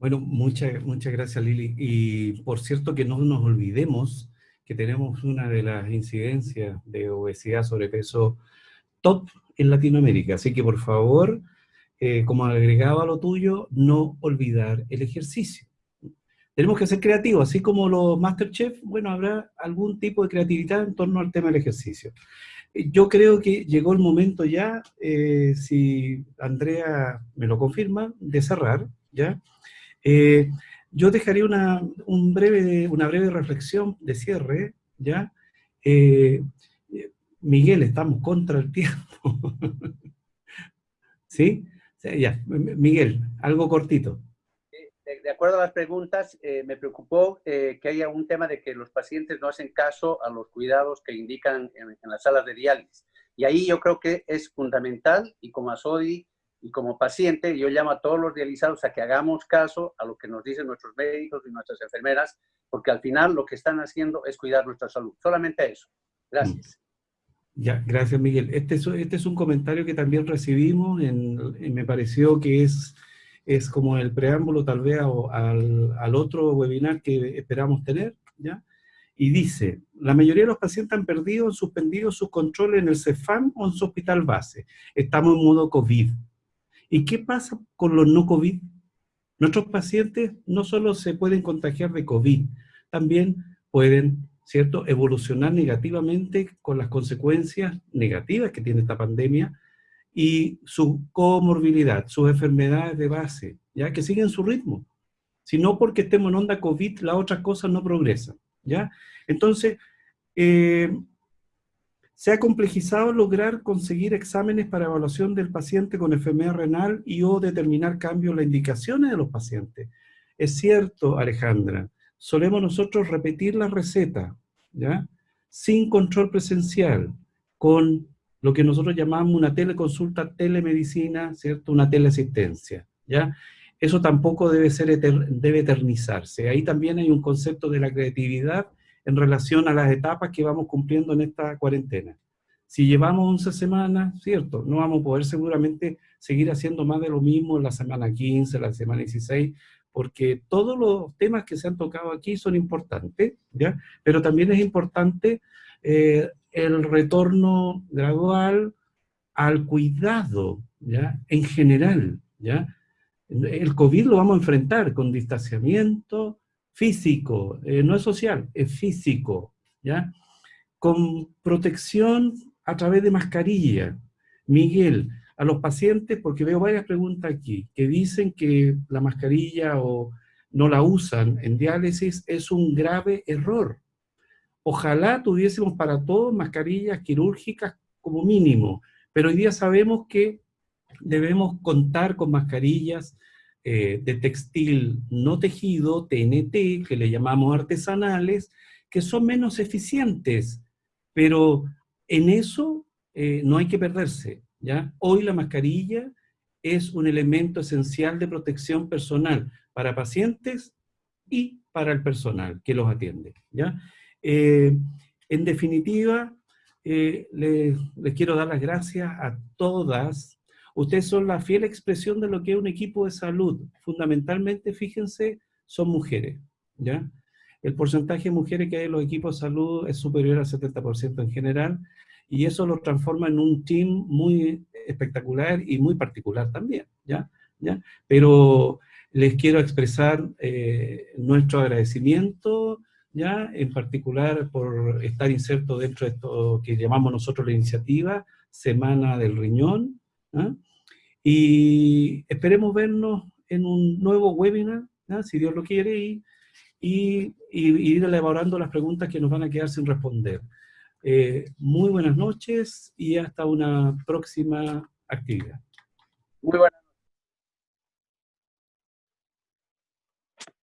Bueno, muchas, muchas gracias Lili. Y por cierto que no nos olvidemos que tenemos una de las incidencias de obesidad, sobrepeso top en Latinoamérica. Así que por favor, eh, como agregado a lo tuyo, no olvidar el ejercicio. Tenemos que ser creativos, así como los Masterchef, bueno, habrá algún tipo de creatividad en torno al tema del ejercicio. Yo creo que llegó el momento ya, eh, si Andrea me lo confirma, de cerrar, ¿ya? Eh, yo dejaría una, un breve, una breve reflexión de cierre, ¿ya? Eh, Miguel, estamos contra el tiempo. ¿Sí? Ya, Miguel, algo cortito de acuerdo a las preguntas, eh, me preocupó eh, que haya un tema de que los pacientes no hacen caso a los cuidados que indican en, las salas de diálisis. Y ahí yo creo que es fundamental, y como ASODI y como paciente, yo llamo a todos los dializados a que hagamos caso a lo que nos dicen nuestros médicos y nuestras enfermeras, porque al final lo que están haciendo es cuidar nuestra salud. Solamente eso. Gracias. Ya, gracias Miguel. Este es, este es un comentario que también recibimos, y me pareció que es es como el preámbulo tal vez al, al, otro webinar que esperamos tener, ¿ya? Y dice, la mayoría de los pacientes han perdido o suspendido sus controles en el CEFAM o en su hospital base. Estamos en modo COVID. ¿Y qué pasa con los no COVID? Nuestros pacientes no solo se pueden contagiar de COVID, también pueden, ¿cierto?, evolucionar negativamente con las consecuencias negativas que tiene esta pandemia, y su comorbilidad, sus enfermedades de base, ya que siguen su ritmo. Si no porque estemos en onda COVID, las otras cosas no progresan, ¿ya? Entonces, eh, se ha complejizado lograr conseguir exámenes para evaluación del paciente con enfermedad renal y o determinar cambios en las indicaciones de los pacientes. Es cierto, Alejandra, solemos nosotros repetir la receta, ¿ya? Sin control presencial, con lo que nosotros llamamos una teleconsulta, telemedicina, ¿cierto? Una teleasistencia, ¿ya? Eso tampoco debe, ser debe eternizarse. Ahí también hay un concepto de la creatividad en relación a las etapas que vamos cumpliendo en esta cuarentena. Si llevamos 11 semanas, ¿cierto? No vamos a poder seguramente seguir haciendo más de lo mismo en la semana 15, la semana 16, porque todos los temas que se han tocado aquí son importantes, ¿ya? Pero también es importante eh, el retorno gradual al cuidado, ¿ya? En general, ¿ya? El COVID lo vamos a enfrentar con distanciamiento físico, eh, no es social, es físico, ¿ya? Con protección a través de mascarilla. Miguel, a los pacientes, porque veo varias preguntas aquí, que dicen que la mascarilla o no la usan en diálisis, es un grave error. Ojalá tuviésemos para todos mascarillas quirúrgicas como mínimo, pero hoy día sabemos que debemos contar con mascarillas eh, de textil no tejido, TNT, que le llamamos artesanales, que son menos eficientes, pero en eso eh, no hay que perderse, ¿ya? Hoy la mascarilla es un elemento esencial de protección personal para pacientes y para el personal que los atiende, ¿ya? Eh, en definitiva, les quiero dar las gracias a todas Ustedes son la fiel expresión de lo que es un equipo de salud. Fundamentalmente, fíjense, son mujeres, ¿ya? El porcentaje de mujeres que hay en los equipos de salud es superior al 70% en general, y eso lo transforma en un team muy espectacular y muy particular también, ¿ya? ¿Ya? Pero les quiero expresar eh, nuestro agradecimiento, ¿ya? En particular por estar inserto dentro de esto que llamamos nosotros la iniciativa Semana del Riñón, ¿ah? Y esperemos vernos en un nuevo webinar, si Dios lo quiere, y, y, ir elaborando las preguntas que nos van a quedar sin responder. Eh, muy buenas noches y hasta una próxima actividad. Muy buenas